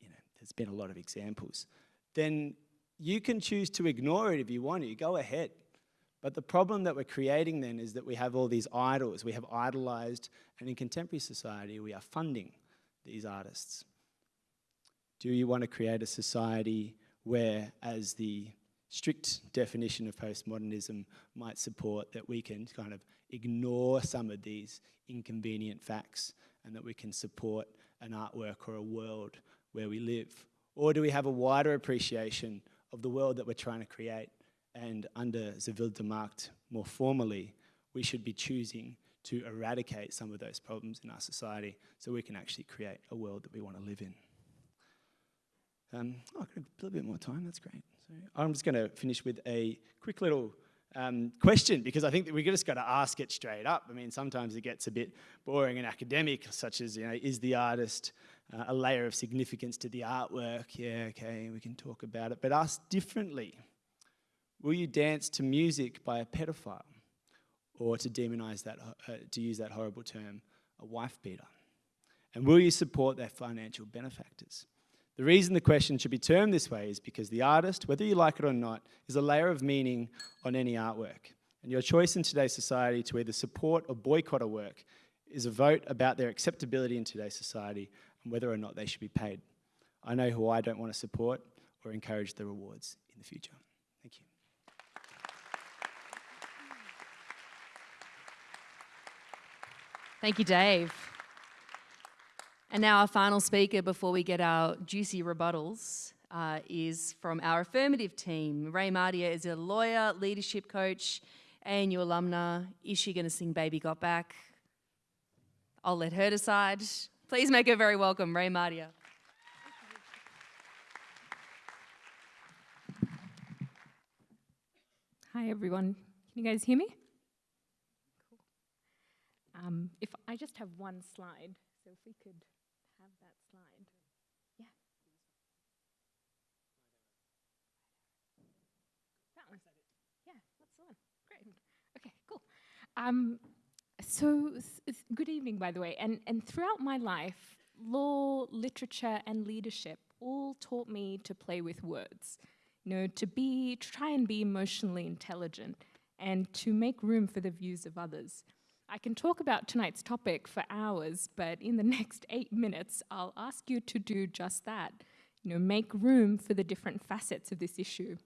Speaker 5: you know, there's been a lot of examples, then you can choose to ignore it if you want to. Go ahead. But the problem that we're creating then is that we have all these idols. We have idolized, and in contemporary society, we are funding these artists. Do you want to create a society where, as the strict definition of postmodernism might support, that we can kind of ignore some of these inconvenient facts and that we can support an artwork or a world where we live? Or do we have a wider appreciation of the world that we're trying to create? And under the Wille der Macht, more formally, we should be choosing to eradicate some of those problems in our society so we can actually create a world that we want to live in. Um, oh, I've got a little bit more time, that's great. So I'm just going to finish with a quick little um, question because I think that we just got to ask it straight up. I mean, sometimes it gets a bit boring and academic, such as, you know, is the artist uh, a layer of significance to the artwork? Yeah, okay, we can talk about it. But ask differently. Will you dance to music by a pedophile? Or to demonize that, uh, to use that horrible term, a wife beater? And will you support their financial benefactors? The reason the question should be termed this way is because the artist, whether you like it or not, is a layer of meaning on any artwork. And your choice in today's society to either support or boycott a work is a vote about their acceptability in today's society and whether or not they should be paid. I know who I don't want to support or encourage the rewards in the future. Thank you.
Speaker 1: Thank you, Dave. And now our final speaker before we get our juicy rebuttals uh, is from our affirmative team. Ray Mardia is a lawyer, leadership coach, and ANU alumna. Is she going to sing Baby Got Back? I'll let her decide. Please make her very welcome, Ray Mardia.
Speaker 6: Hi, everyone. Can you guys hear me? Cool. Um, if I just have one slide, so if we could have that slide. Yeah. That one. Yeah, that's the one. Great. Okay, cool. Um, so, good evening, by the way. And, and throughout my life, law, literature, and leadership all taught me to play with words. You know, to be, to try and be emotionally intelligent and to make room for the views of others. I can talk about tonight's topic for hours, but in the next eight minutes, I'll ask you to do just that. You know, make room for the different facets of this issue.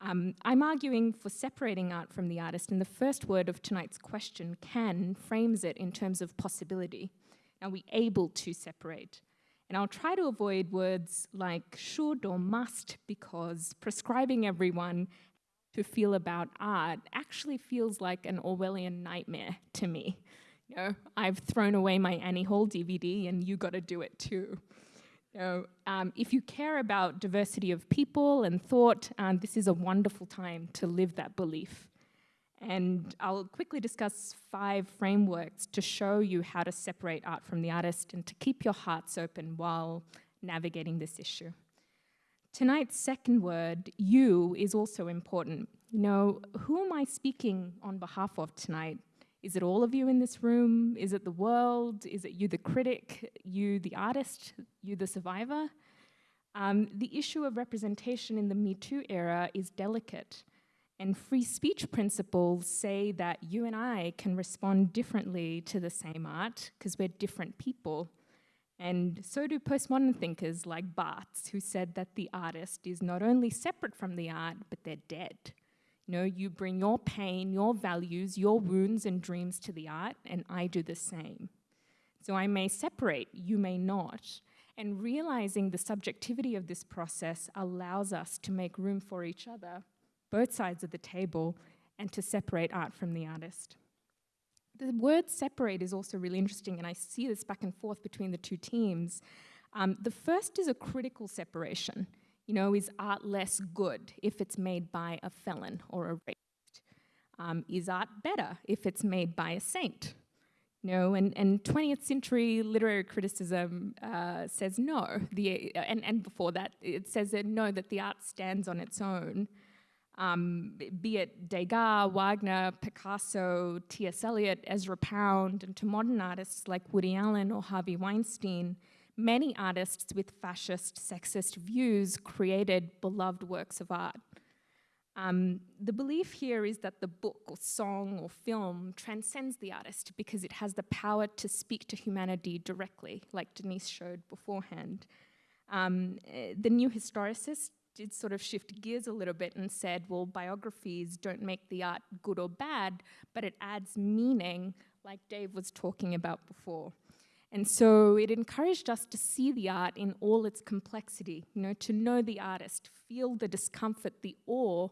Speaker 6: Um, I'm arguing for separating art from the artist, and the first word of tonight's question, can, frames it in terms of possibility. Are we able to separate? And I'll try to avoid words like should or must because prescribing everyone to feel about art actually feels like an Orwellian nightmare to me. You know, I've thrown away my Annie Hall DVD and you got to do it too. You know, um, if you care about diversity of people and thought, um, this is a wonderful time to live that belief. And I'll quickly discuss five frameworks to show you how to separate art from the artist and to keep your hearts open while navigating this issue. Tonight's second word, you, is also important. You know, who am I speaking on behalf of tonight? Is it all of you in this room? Is it the world? Is it you, the critic, you, the artist, you, the survivor? Um, the issue of representation in the Me Too era is delicate. And free speech principles say that you and I can respond differently to the same art because we're different people. And so do postmodern thinkers like Barthes, who said that the artist is not only separate from the art, but they're dead. Know, you bring your pain, your values, your wounds and dreams to the art, and I do the same. So I may separate, you may not. And realizing the subjectivity of this process allows us to make room for each other, both sides of the table, and to separate art from the artist. The word separate is also really interesting, and I see this back and forth between the two teams. Um, the first is a critical separation. You know, is art less good if it's made by a felon or a rapist? Um, is art better if it's made by a saint? You know, and, and 20th century literary criticism uh, says no. The, and, and before that, it says that no, that the art stands on its own um, be it Degas, Wagner, Picasso, T.S. Eliot, Ezra Pound, and to modern artists like Woody Allen or Harvey Weinstein, many artists with fascist, sexist views created beloved works of art. Um, the belief here is that the book or song or film transcends the artist because it has the power to speak to humanity directly, like Denise showed beforehand. Um, eh, the new historicist did sort of shift gears a little bit and said, well, biographies don't make the art good or bad, but it adds meaning, like Dave was talking about before. And so it encouraged us to see the art in all its complexity, you know, to know the artist, feel the discomfort, the awe,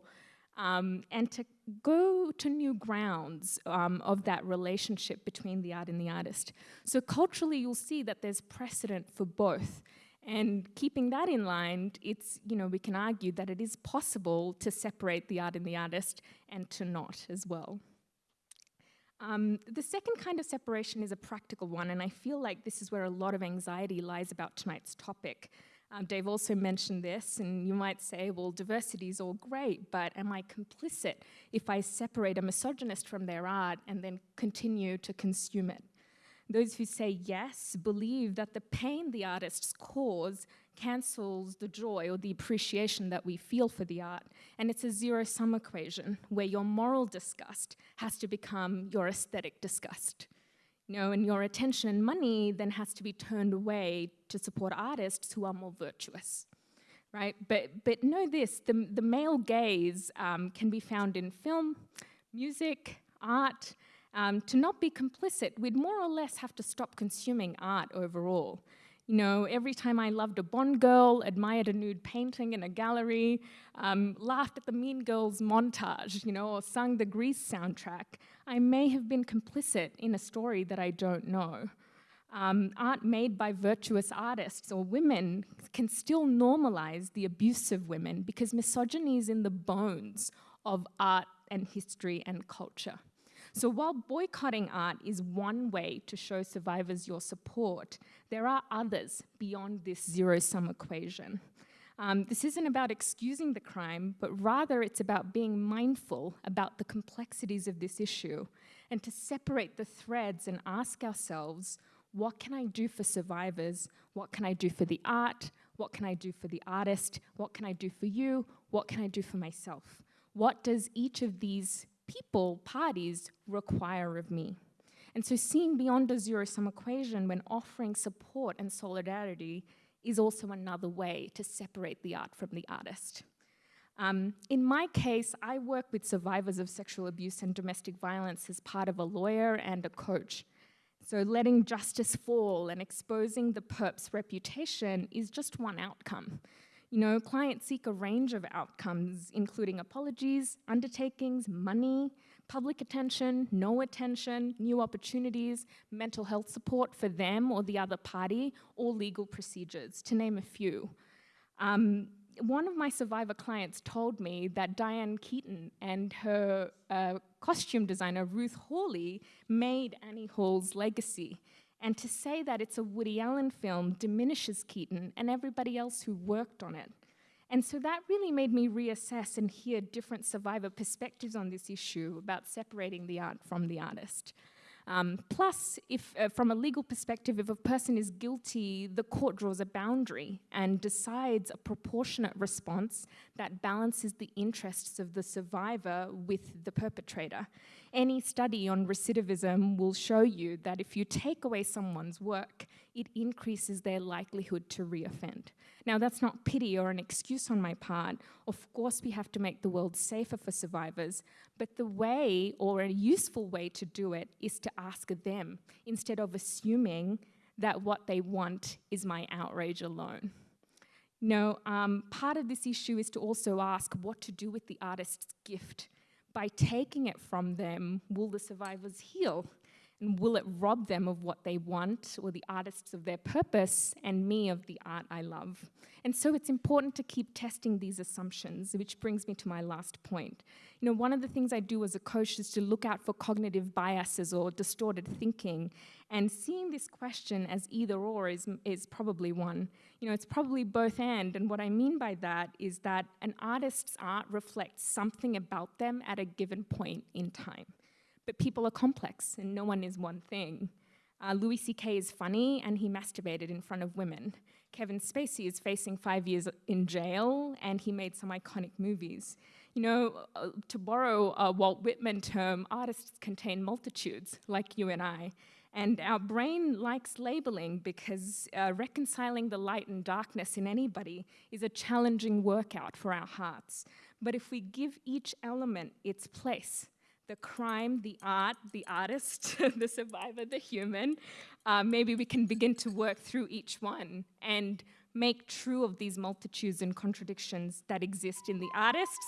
Speaker 6: um, and to go to new grounds um, of that relationship between the art and the artist. So culturally, you'll see that there's precedent for both. And keeping that in line, it's, you know, we can argue that it is possible to separate the art and the artist and to not as well. Um, the second kind of separation is a practical one, and I feel like this is where a lot of anxiety lies about tonight's topic. Um, Dave also mentioned this, and you might say, well, diversity is all great, but am I complicit if I separate a misogynist from their art and then continue to consume it? Those who say yes believe that the pain the artists cause cancels the joy or the appreciation that we feel for the art. And it's a zero sum equation where your moral disgust has to become your aesthetic disgust. You know, and your attention and money then has to be turned away to support artists who are more virtuous. Right? But, but know this the, the male gaze um, can be found in film, music, art, um, to not be complicit, we'd more or less have to stop consuming art overall. You know, every time I loved a Bond girl, admired a nude painting in a gallery, um, laughed at the Mean Girls montage, you know, or sung the Grease soundtrack, I may have been complicit in a story that I don't know. Um, art made by virtuous artists or women can still normalize the abuse of women because misogyny is in the bones of art and history and culture. So while boycotting art is one way to show survivors your support, there are others beyond this zero-sum equation. Um, this isn't about excusing the crime, but rather it's about being mindful about the complexities of this issue and to separate the threads and ask ourselves, what can I do for survivors? What can I do for the art? What can I do for the artist? What can I do for you? What can I do for myself? What does each of these people, parties, require of me. And so seeing beyond a zero-sum equation when offering support and solidarity is also another way to separate the art from the artist. Um, in my case, I work with survivors of sexual abuse and domestic violence as part of a lawyer and a coach. So letting justice fall and exposing the perp's reputation is just one outcome. You know, clients seek a range of outcomes, including apologies, undertakings, money, public attention, no attention, new opportunities, mental health support for them or the other party, or legal procedures, to name a few. Um, one of my survivor clients told me that Diane Keaton and her uh, costume designer, Ruth Morley, made Annie Hall's legacy. And to say that it's a Woody Allen film diminishes Keaton and everybody else who worked on it. And so that really made me reassess and hear different survivor perspectives on this issue about separating the art from the artist. Um, plus, if uh, from a legal perspective, if a person is guilty, the court draws a boundary and decides a proportionate response that balances the interests of the survivor with the perpetrator. Any study on recidivism will show you that if you take away someone's work, it increases their likelihood to reoffend. Now, that's not pity or an excuse on my part. Of course, we have to make the world safer for survivors, but the way, or a useful way to do it, is to ask them instead of assuming that what they want is my outrage alone. No, um, part of this issue is to also ask what to do with the artist's gift. By taking it from them, will the survivors heal? And will it rob them of what they want or the artists of their purpose and me of the art I love? And so it's important to keep testing these assumptions, which brings me to my last point. You know, one of the things I do as a coach is to look out for cognitive biases or distorted thinking. And seeing this question as either or is, is probably one. You know, it's probably both and. And what I mean by that is that an artist's art reflects something about them at a given point in time. But people are complex and no one is one thing. Uh, Louis C.K. is funny and he masturbated in front of women. Kevin Spacey is facing five years in jail and he made some iconic movies. You know, uh, to borrow a Walt Whitman term, artists contain multitudes, like you and I. And our brain likes labeling because uh, reconciling the light and darkness in anybody is a challenging workout for our hearts. But if we give each element its place, the crime, the art, the artist, the survivor, the human, uh, maybe we can begin to work through each one and make true of these multitudes and contradictions that exist in the artists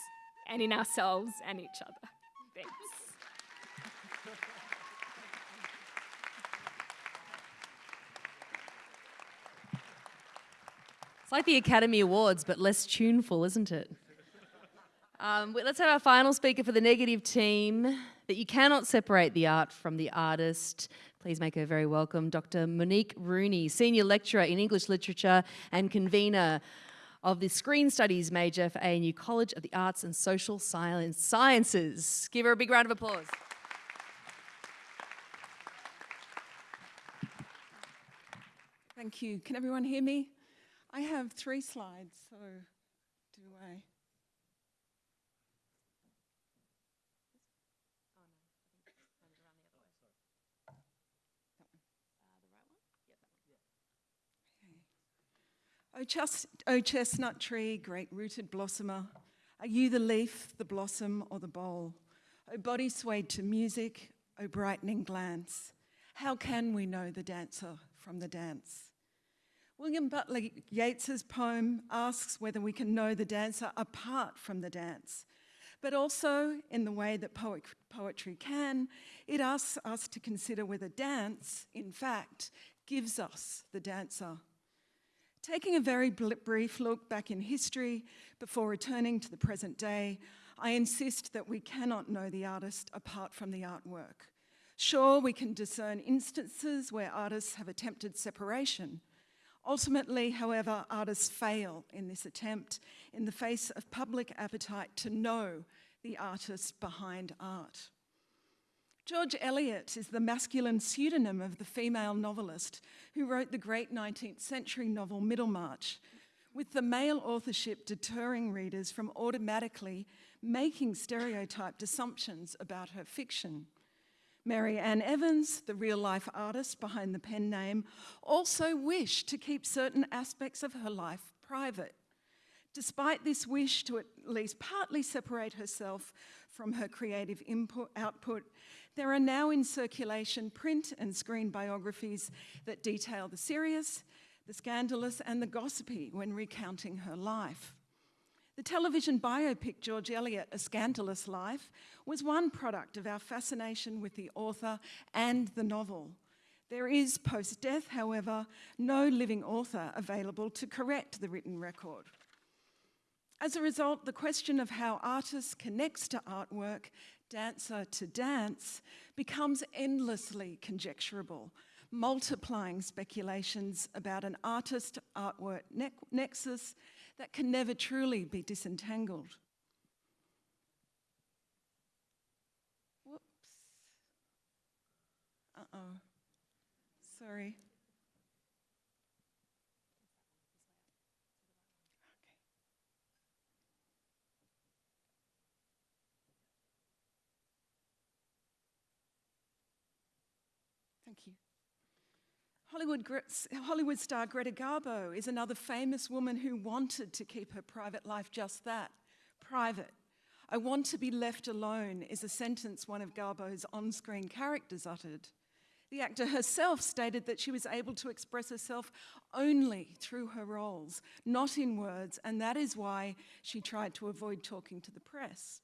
Speaker 6: and in ourselves and each other. Thanks.
Speaker 1: It's like the Academy Awards, but less tuneful, isn't it? Um, let's have our final speaker for the negative team. That you cannot separate the art from the artist. Please make her very welcome, Dr. Monique Rooney, Senior Lecturer in English Literature and convener of the Screen Studies major for ANU College of the Arts and Social Science Sciences. Give her a big round of applause.
Speaker 7: Thank you. Can everyone hear me? I have three slides, so do I? O, chest, o chestnut tree, great rooted blossomer, are you the leaf, the blossom, or the bole? O body swayed to music, O brightening glance, how can we know the dancer from the dance? William Butler Yeats's poem asks whether we can know the dancer apart from the dance. But also, in the way that poet, poetry can, it asks us to consider whether dance, in fact, gives us the dancer. Taking a very brief look back in history before returning to the present day, I insist that we cannot know the artist apart from the artwork. Sure, we can discern instances where artists have attempted separation. Ultimately, however, artists fail in this attempt in the face of public appetite to know the artist behind art. George Eliot is the masculine pseudonym of the female novelist who wrote the great 19th century novel Middlemarch, with the male authorship deterring readers from automatically making stereotyped assumptions about her fiction. Mary Ann Evans, the real life artist behind the pen name, also wished to keep certain aspects of her life private. Despite this wish to at least partly separate herself from her creative input, output, there are now in circulation print and screen biographies that detail the serious, the scandalous, and the gossipy when recounting her life. The television biopic George Eliot, A Scandalous Life, was one product of our fascination with the author and the novel. There is, post death, however, no living author available to correct the written record. As a result, the question of how artist connects to artwork, dancer to dance, becomes endlessly conjecturable, multiplying speculations about an artist artwork ne nexus that can never truly be disentangled. Whoops. Uh oh. Sorry. Hollywood, Hollywood star Greta Garbo is another famous woman who wanted to keep her private life just that private. I want to be left alone is a sentence one of Garbo's on screen characters uttered. The actor herself stated that she was able to express herself only through her roles, not in words, and that is why she tried to avoid talking to the press.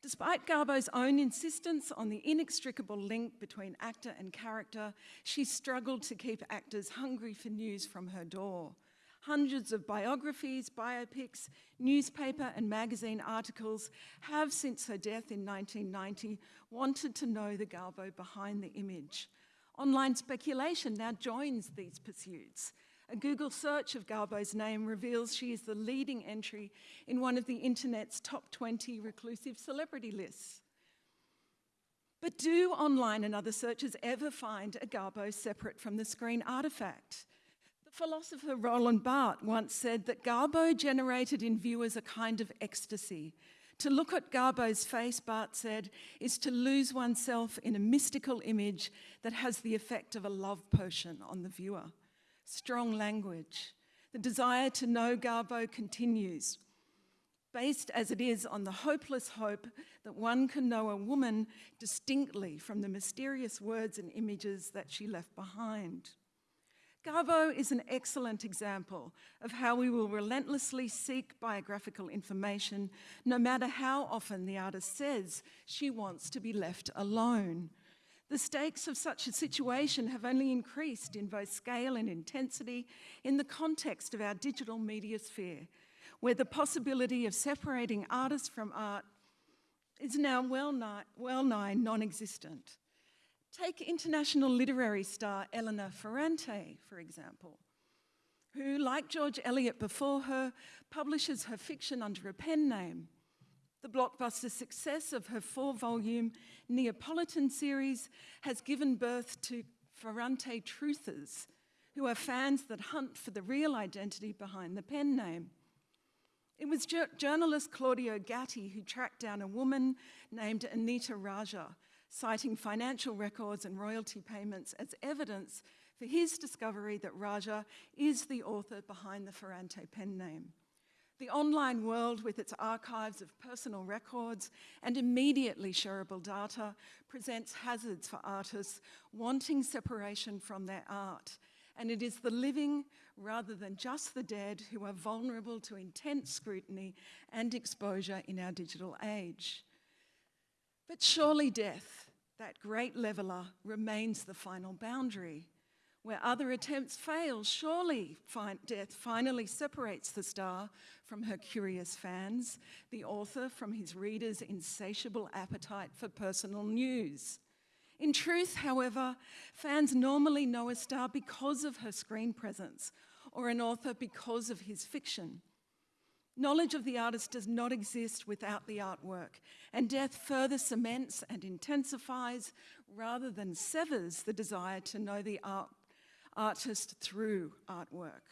Speaker 7: Despite Garbo's own insistence on the inextricable link between actor and character, she struggled to keep actors hungry for news from her door. Hundreds of biographies, biopics, newspaper and magazine articles have, since her death in 1990, wanted to know the Garbo behind the image. Online speculation now joins these pursuits. A Google search of Garbo's name reveals she is the leading entry in one of the internet's top 20 reclusive celebrity lists. But do online and other searchers ever find a Garbo separate from the screen artifact? The philosopher Roland Barthes once said that Garbo generated in viewers a kind of ecstasy. To look at Garbo's face, Barthes said, is to lose oneself in a mystical image that has the effect of a love potion on the viewer strong language. The desire to know Garbo continues, based as it is on the hopeless hope that one can know a woman distinctly from the mysterious words and images that she left behind. Garbo is an excellent example of how we will relentlessly seek biographical information, no matter how often the artist says she wants to be left alone. The stakes of such a situation have only increased in both scale and intensity in the context of our digital media sphere, where the possibility of separating artists from art is now well nigh, well nigh non-existent. Take international literary star Elena Ferrante, for example, who, like George Eliot before her, publishes her fiction under a pen name. The blockbuster success of her four volume Neapolitan series has given birth to Ferrante truthers, who are fans that hunt for the real identity behind the pen name. It was journalist Claudio Gatti who tracked down a woman named Anita Raja, citing financial records and royalty payments as evidence for his discovery that Raja is the author behind the Ferrante pen name. The online world, with its archives of personal records and immediately shareable data, presents hazards for artists wanting separation from their art. And it is the living, rather than just the dead, who are vulnerable to intense scrutiny and exposure in our digital age. But surely death, that great leveler, remains the final boundary. Where other attempts fail, surely death finally separates the star from her curious fans, the author from his readers' insatiable appetite for personal news. In truth, however, fans normally know a star because of her screen presence, or an author because of his fiction. Knowledge of the artist does not exist without the artwork, and death further cements and intensifies rather than severs the desire to know the art artist through artwork.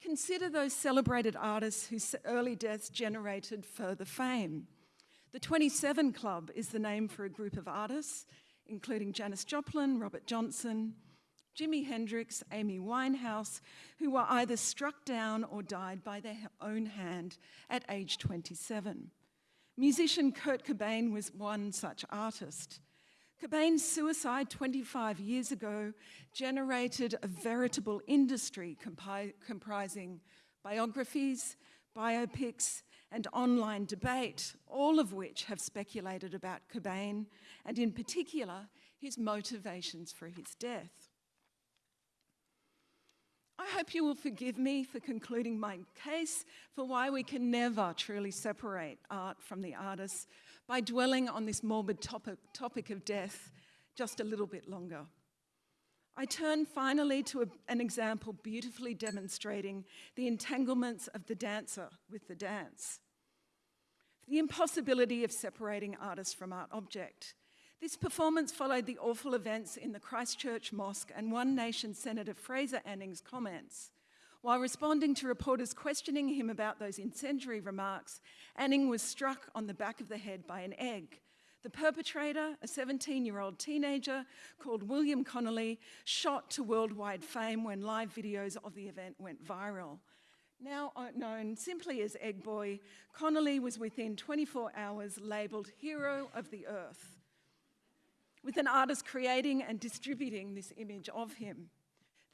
Speaker 7: Consider those celebrated artists whose early deaths generated further fame. The 27 Club is the name for a group of artists, including Janis Joplin, Robert Johnson, Jimi Hendrix, Amy Winehouse, who were either struck down or died by their own hand at age 27. Musician Kurt Cobain was one such artist. Cobain's suicide 25 years ago generated a veritable industry comprising biographies, biopics, and online debate, all of which have speculated about Cobain and, in particular, his motivations for his death. I hope you will forgive me for concluding my case for why we can never truly separate art from the artist by dwelling on this morbid topic, topic of death just a little bit longer. I turn finally to a, an example beautifully demonstrating the entanglements of the dancer with the dance. The impossibility of separating artist from art object. This performance followed the awful events in the Christchurch Mosque and One Nation Senator Fraser Anning's comments. While responding to reporters questioning him about those incendiary remarks, Anning was struck on the back of the head by an egg. The perpetrator, a 17 year old teenager called William Connolly, shot to worldwide fame when live videos of the event went viral. Now uh, known simply as Egg Boy, Connolly was within 24 hours labelled Hero of the Earth with an artist creating and distributing this image of him.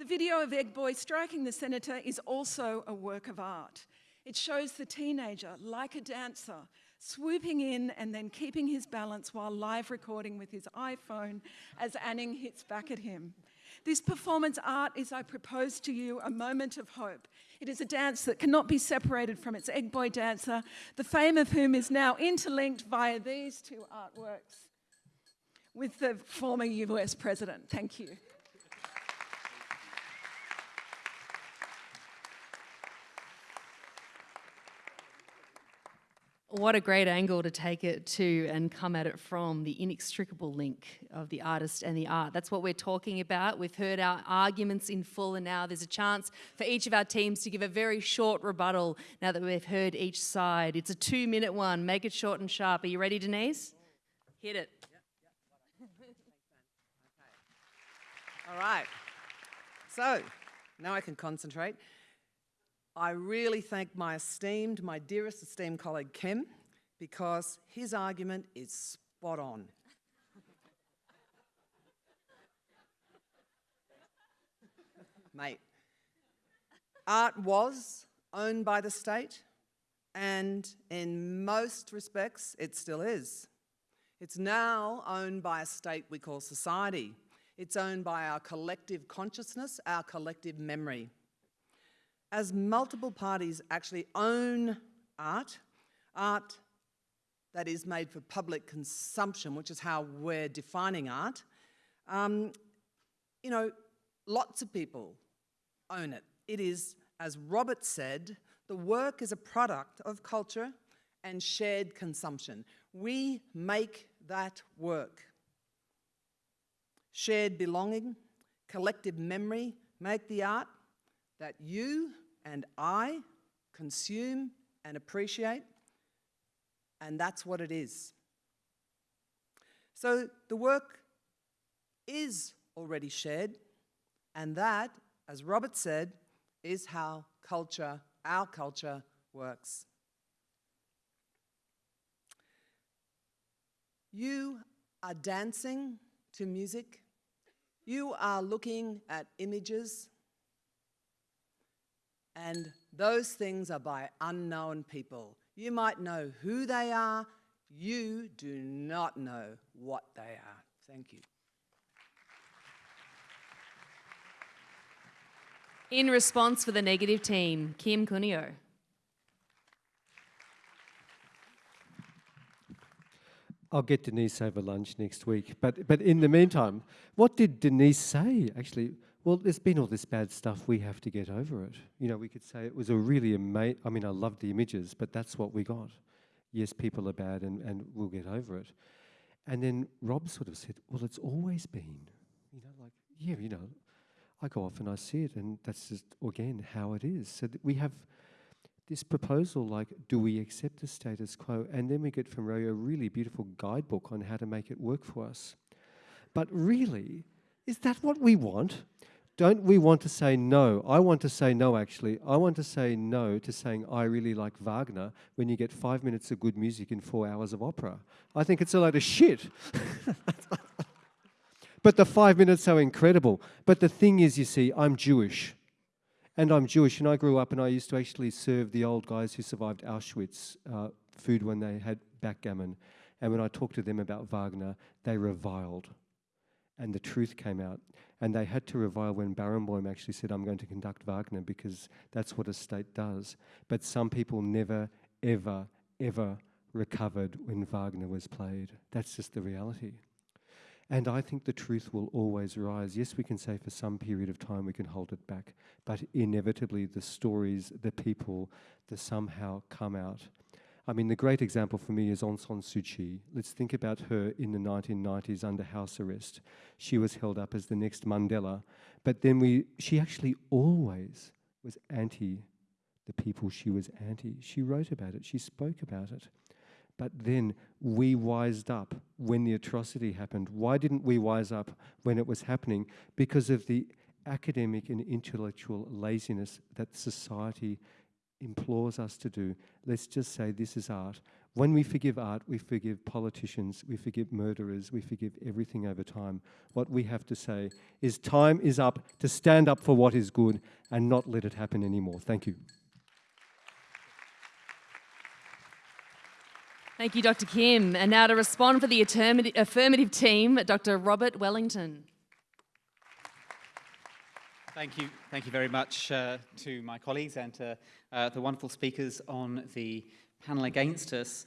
Speaker 7: The video of Egg Boy striking the senator is also a work of art. It shows the teenager, like a dancer, swooping in and then keeping his balance while live recording with his iPhone as Anning hits back at him. This performance art is, I propose to you, a moment of hope. It is a dance that cannot be separated from its Egg Boy dancer, the fame of whom is now interlinked via these two artworks with the former US president. Thank you.
Speaker 1: What a great angle to take it to and come at it from the inextricable link of the artist and the art. That's what we're talking about. We've heard our arguments in full, and now there's a chance for each of our teams to give a very short rebuttal now that we've heard each side. It's a two minute one. Make it short and sharp. Are you ready, Denise? Hit it.
Speaker 2: All right. So now I can concentrate. I really thank my esteemed, my dearest esteemed colleague Kim, because his argument is spot on. Mate, art was owned by the state, and in most respects, it still is. It's now owned by a state we call society. It's owned by our collective consciousness, our collective memory. As multiple parties actually own art, art that is made for public consumption, which is how we're defining art, um, you know, lots of people own it. It is, as Robert said, the work is a product of culture and shared consumption. We make that work. Shared belonging, collective memory make the art that you and I consume and appreciate, and that's what it is. So the work is already shared, and that, as Robert said, is how culture, our culture, works. You are dancing to music. You are looking at images, and those things are by unknown people. You might know who they are, you do not know what they are. Thank you.
Speaker 1: In response for the negative team, Kim Cunio.
Speaker 3: I'll get Denise over lunch next week. But, but in the meantime, what did Denise say? Actually, well, there's been all this bad stuff. We have to get over it. You know, we could say it was a really amazing. I mean, I loved the images, but that's what we got. Yes, people are bad, and, and we'll get over it. And then Rob sort of said, "Well, it's always been." You know, like yeah, you know, I go off and I see it, and that's just again how it is. So we have this proposal like, do we accept the status quo? And then we get from Ray a really beautiful guidebook on how to make it work for us. But really, Is that what we want? Don't we want to say no? I want to say no, actually. I want to say no to saying I really like Wagner when you get five minutes of good music in four hours of opera. I think it's a load of shit. but the five minutes are incredible. But the thing is, you see, I'm Jewish. And I'm Jewish, and I grew up and I used to actually serve the old guys who survived Auschwitz uh, food when they had backgammon. And when I talked to them about Wagner, they reviled. And the truth came out. And they had to revile when Barenboim actually said, I'm going to conduct Wagner because that's what a state does. But some people never, ever, ever recovered when Wagner was played. That's just the reality. And I think the truth will always rise. Yes, we can say for some period of time we can hold it back, but inevitably the stories, the people, the somehow come out. I mean, the great example for me is Aung San Suu Kyi. Let's think about her in the 1990s under house arrest. She was held up as the next Mandela, but then we, she actually always was anti the people she was anti. She wrote about it, she spoke about it. But then we wised up when the atrocity happened. Why didn't we wise up when it was happening? Because of the academic and intellectual laziness that society implores us to do. Let's just say this is art. When we forgive art, we forgive politicians, we forgive murderers, we forgive everything over time. What we have to say is time is up to stand up for what is good and not let it happen anymore. Thank you.
Speaker 1: Thank you, Dr. Kim. And now to respond for the affirmative team, Dr. Robert Wellington.
Speaker 4: Thank you. Thank you very much uh, to my colleagues and to uh, the wonderful speakers on the panel against us.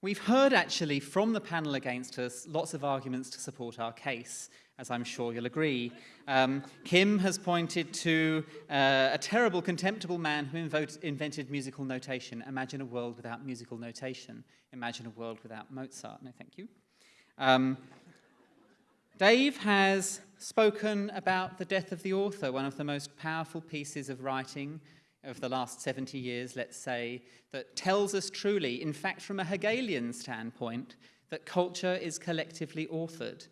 Speaker 4: We've heard actually from the panel against us lots of arguments to support our case as I'm sure you'll agree. Um, Kim has pointed to uh, a terrible, contemptible man who invented musical notation. Imagine a world without musical notation. Imagine a world without Mozart. No, thank you. Um, Dave has spoken about the death of the author, one of the most powerful pieces of writing of the last 70 years, let's say, that tells us truly, in fact, from a Hegelian standpoint, that culture is collectively authored.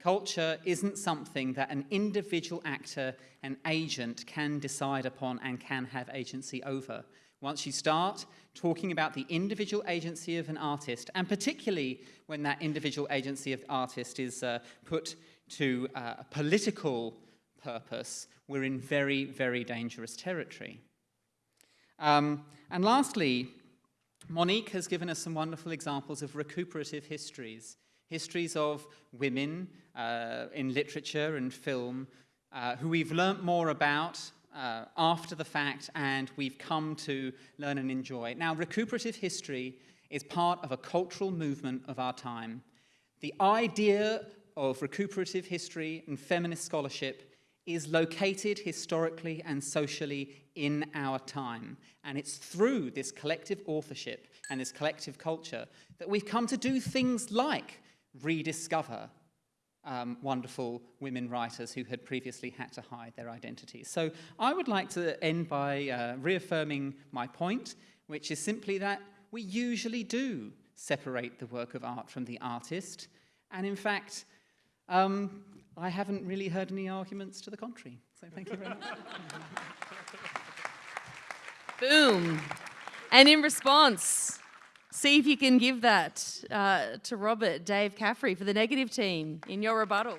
Speaker 4: Culture isn't something that an individual actor and agent can decide upon and can have agency over. Once you start talking about the individual agency of an artist, and particularly when that individual agency of artist is uh, put to uh, a political purpose, we're in very, very dangerous territory. Um, and lastly, Monique has given us some wonderful examples of recuperative histories histories of women uh, in literature and film uh, who we've learnt more about uh, after the fact and we've come to learn and enjoy. Now, recuperative history is part of a cultural movement of our time. The idea of recuperative history and feminist scholarship is located historically and socially in our time. And it's through this collective authorship and this collective culture that we've come to do things like rediscover um, wonderful women writers who had previously had to hide their identities. So I would like to end by uh, reaffirming my point, which is simply that we usually do separate the work of art from the artist. And in fact, um, I haven't really heard any arguments to the contrary. So thank you very much.
Speaker 1: Boom. And in response, See if you can give that uh, to Robert, Dave Caffrey, for the negative team in your rebuttal.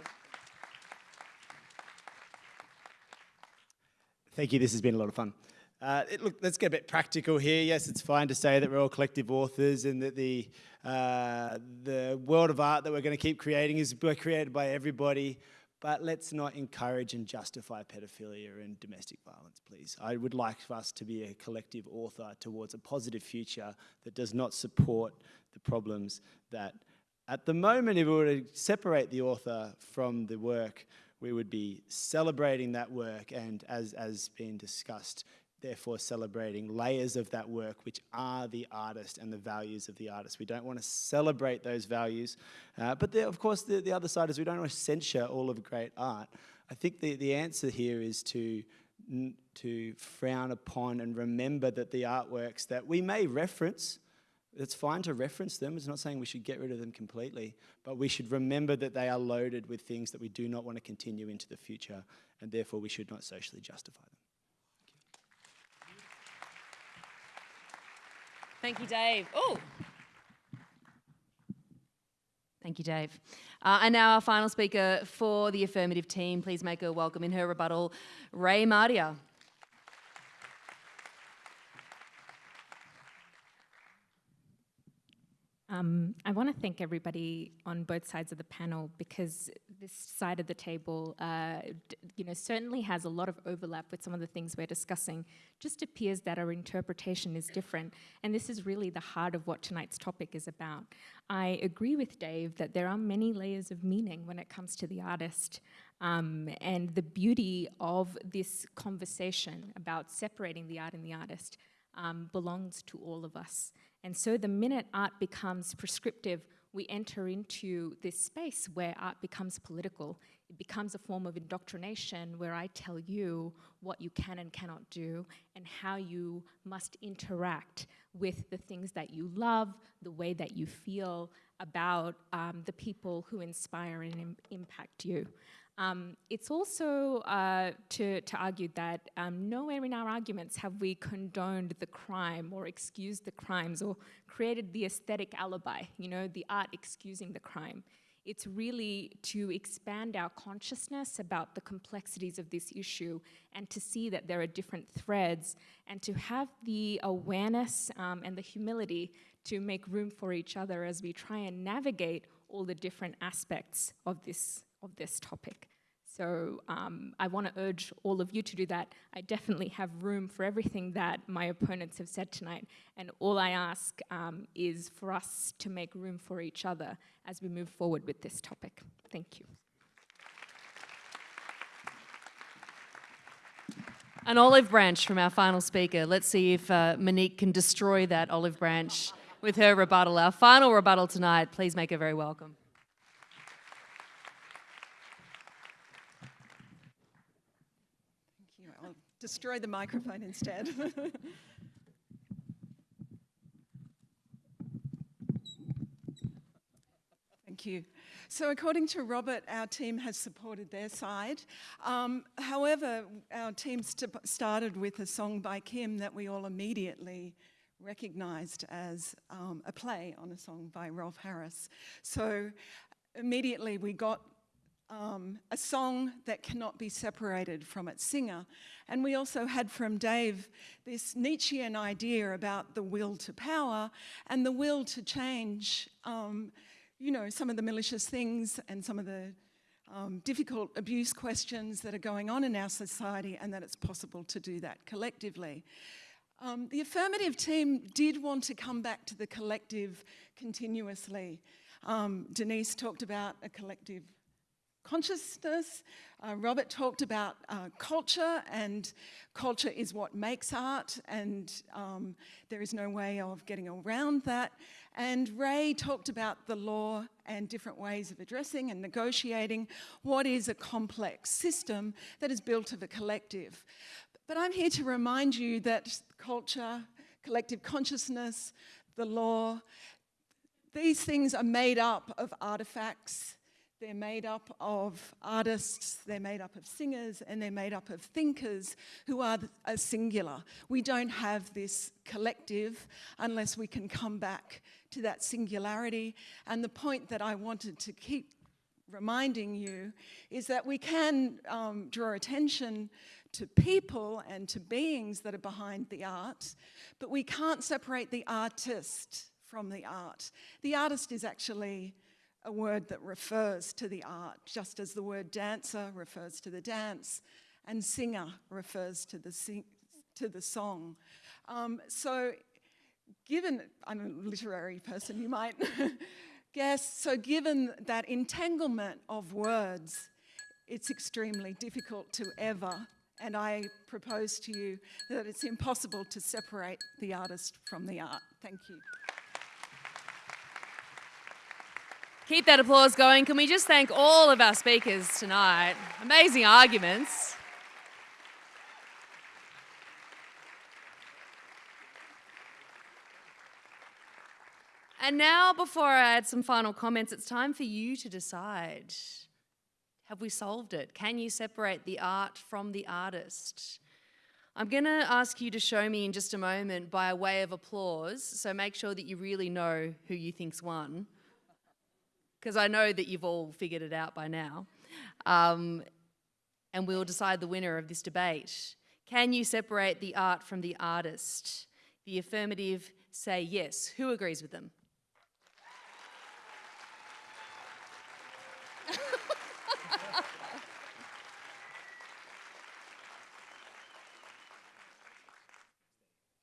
Speaker 5: Thank you. This has been a lot of fun. Uh, it, look, let's get a bit practical here. Yes, it's fine to say that we're all collective authors and that the, uh, the world of art that we're going to keep creating is created by everybody. But let's not encourage and justify pedophilia and domestic violence, please. I would like for us to be a collective author towards a positive future that does not support the problems that, at the moment, if we were to separate the author from the work, we would be celebrating that work and, as, as been discussed, therefore celebrating layers of that work which are the artist and the values of the artist. We don't want to celebrate those values, uh, but of course the, the other side is we don't want to censure all of great art. I think the, the answer here is to, to frown upon and remember that the artworks that we may reference It's fine to reference them. It's not saying we should get rid of them completely, but we should remember that they are loaded with things that we do not want to continue into the future, and therefore we should not socially justify them.
Speaker 1: Thank you, Dave. Oh. Thank you, Dave. Uh, and now our final speaker for the affirmative team. Please make her welcome in her rebuttal, Ray Mardia.
Speaker 6: Um, I want to thank everybody on both sides of the panel because this side of the table, uh, you know, certainly has a lot of overlap with some of the things we're discussing. Just appears that our interpretation is different, and this is really the heart of what tonight's topic is about. I agree with Dave that there are many layers of meaning when it comes to the artist, um, and the beauty of this conversation about separating the art and the artist um, belongs to all of us. And so the minute art becomes prescriptive, we enter into this space where art becomes political. It becomes a form of indoctrination where I tell you what you can and cannot do and how you must interact with the things that you love, the way that you feel about um, the people who inspire and Im- impact you. Um, it's also uh, to, to argue that um, nowhere in our arguments have we condoned the crime or excused the crimes or created the aesthetic alibi, you know, the art excusing the crime. It's really to expand our consciousness about the complexities of this issue and to see that there are different threads and to have the awareness um, and the humility to make room for each other as we try and navigate all the different aspects of this of this topic. So um, I want to urge all of you to do that. I definitely have room for everything that my opponents have said tonight. And all I ask um, is for us to make room for each other as we move forward with this topic. Thank you.
Speaker 1: An olive branch from our final speaker. Let's see if uh, Monique can destroy that olive branch with her rebuttal. Our final rebuttal tonight. Please make her very welcome.
Speaker 7: Thank you. I'll destroy the microphone instead. Thank you. So, according to Robert, our team has supported their side. Um, however, our team st- started with a song by Kim that we all immediately recognised as um, a play on a song by Rolf Harris. So, immediately we got um, a song that cannot be separated from its singer. And we also had from Dave this Nietzschean idea about the will to power and the will to change, um, you know, some of the malicious things and some of the um, difficult abuse questions that are going on in our society, and that it's possible to do that collectively. Um, the affirmative team did want to come back to the collective continuously. Um, Denise talked about a collective consciousness. Uh, Robert talked about uh, culture, and culture is what makes art, and um, there is no way of getting around that. And Ray talked about the law and different ways of addressing and negotiating what is a complex system that is built of a collective. But I'm here to remind you that culture, collective consciousness, the law, these things are made up of artifacts, they're made up of artists, they're made up of singers, and they're made up of thinkers who are a singular. We don't have this collective unless we can come back to that singularity. And the point that I wanted to keep reminding you is that we can um, draw attention to people and to beings that are behind the art, but we can't separate the artist from the art. The artist is actually a word that refers to the art, just as the word dancer refers to the dance and singer refers to the, sing- to the song. Um, so, given I'm a literary person, you might guess, so given that entanglement of words, it's extremely difficult to ever, and I propose to you that it's impossible to separate the artist from the art. Thank you.
Speaker 1: Keep that applause going. Can we just thank all of our speakers tonight? Amazing arguments. And now, before I add some final comments, it's time for you to decide. Have we solved it? Can you separate the art from the artist? I'm going to ask you to show me in just a moment by a way of applause, so make sure that you really know who you think's won, because I know that you've all figured it out by now. Um, and we'll decide the winner of this debate. Can you separate the art from the artist? The affirmative say yes. Who agrees with them?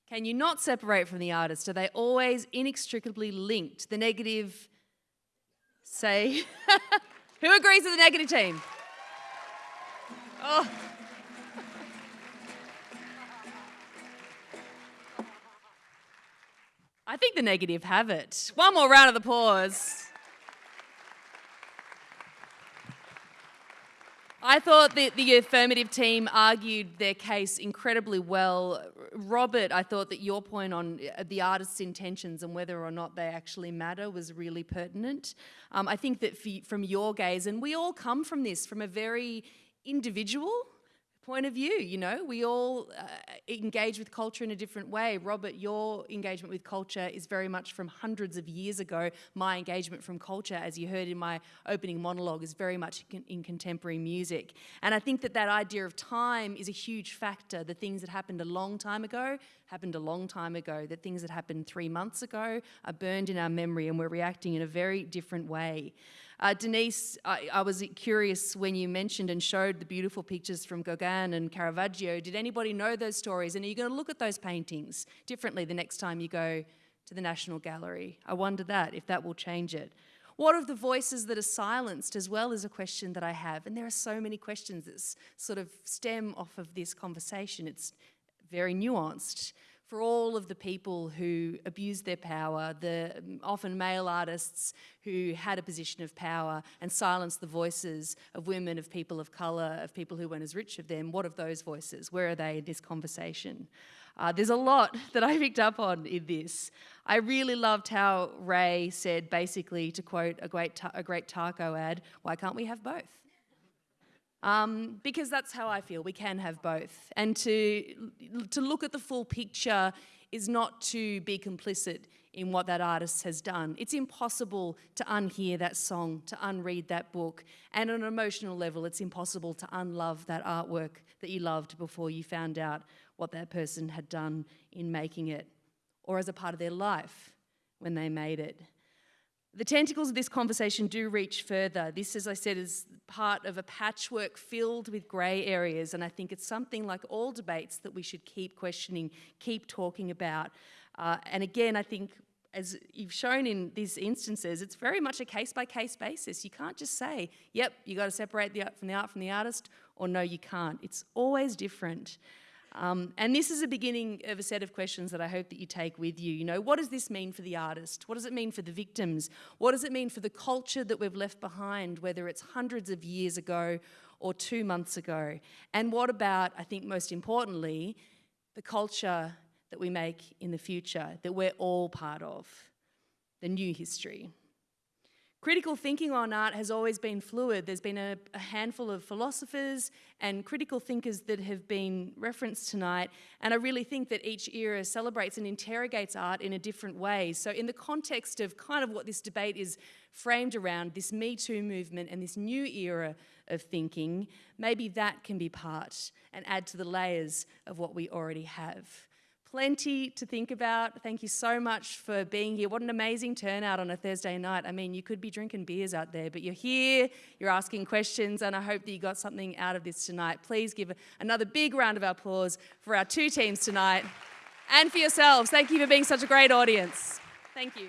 Speaker 1: Can you not separate from the artist? Are they always inextricably linked? The negative say. Who agrees with the negative team? Oh. I think the negative have it. One more round of applause. I thought that the affirmative team argued their case incredibly well. Robert, I thought that your point on uh, the artist's intentions and whether or not they actually matter was really pertinent. Um, I think that from your gaze, and we all come from this, from a very individual point of view. You know, we all uh, engage with culture in a different way. Robert, your engagement with culture is very much from hundreds of years ago. My engagement from culture, as you heard in my opening monologue, is very much in contemporary music. And I think that that idea of time is a huge factor. The things that happened a long time ago happened a long time ago. The things that happened three months ago are burned in our memory, and we're reacting in a very different way. Uh, Denise, I, I, was curious when you mentioned and showed the beautiful pictures from Gauguin and Caravaggio. Did anybody know those stories? And are you going to look at those paintings differently the next time you go to the National Gallery? I wonder that, if that will change it. What of the voices that are silenced as well is a question that I have. And there are so many questions that sort of stem off of this conversation. It's very nuanced for all of the people who abused their power, the um, often male artists who had a position of power and silenced the voices of women, of people of colour, of people who weren't as rich of them. What of those voices? Where are they in this conversation? Uh, there's a lot that I picked up on in this. I really loved how Ray said, basically, to quote a great, a great Taco ad, why can't we have both? Um, because that's how I feel. We can have both. And to, to look at the full picture is not to be complicit in what that artist has done. It's impossible to unhear that song, to unread that book. And on an emotional level, it's impossible to unlove that artwork that you loved before you found out what that person had done in making it or as a part of their life when they made it. The tentacles of this conversation do reach further. This, as I said, is part of a patchwork filled with grey areas, and I think it's something like all debates that we should keep questioning, keep talking about. Uh, and again, I think as you've shown in these instances, it's very much a case by case basis. You can't just say, yep, you got to separate the art from the art from the artist, or no, you can't. It's always different. Um, and this is a beginning of a set of questions that I hope that you take with you. You know, what does this mean for the artist? What does it mean for the victims? What does it mean for the culture that we've left behind, whether it's hundreds of years ago or two months ago? And what about, I think most importantly, the culture that we make in the future, that we're all part of, the new history? Critical thinking on art has always been fluid. There's been a, a, handful of philosophers and critical thinkers that have been referenced tonight, and I really think that each era celebrates and interrogates art in a different way. So, in the context of kind of what this debate is framed around, this Me Too movement and this new era of thinking, maybe that can be part and add to the layers of what we already have. Plenty to think about. Thank you so much for being here. What an amazing turnout on a Thursday night. I mean, you could be drinking beers out there, but you're here, you're asking questions, and I hope that you got something out of this tonight. Please give another big round of applause for our two teams tonight and for yourselves. Thank you for being such a great audience. Thank you.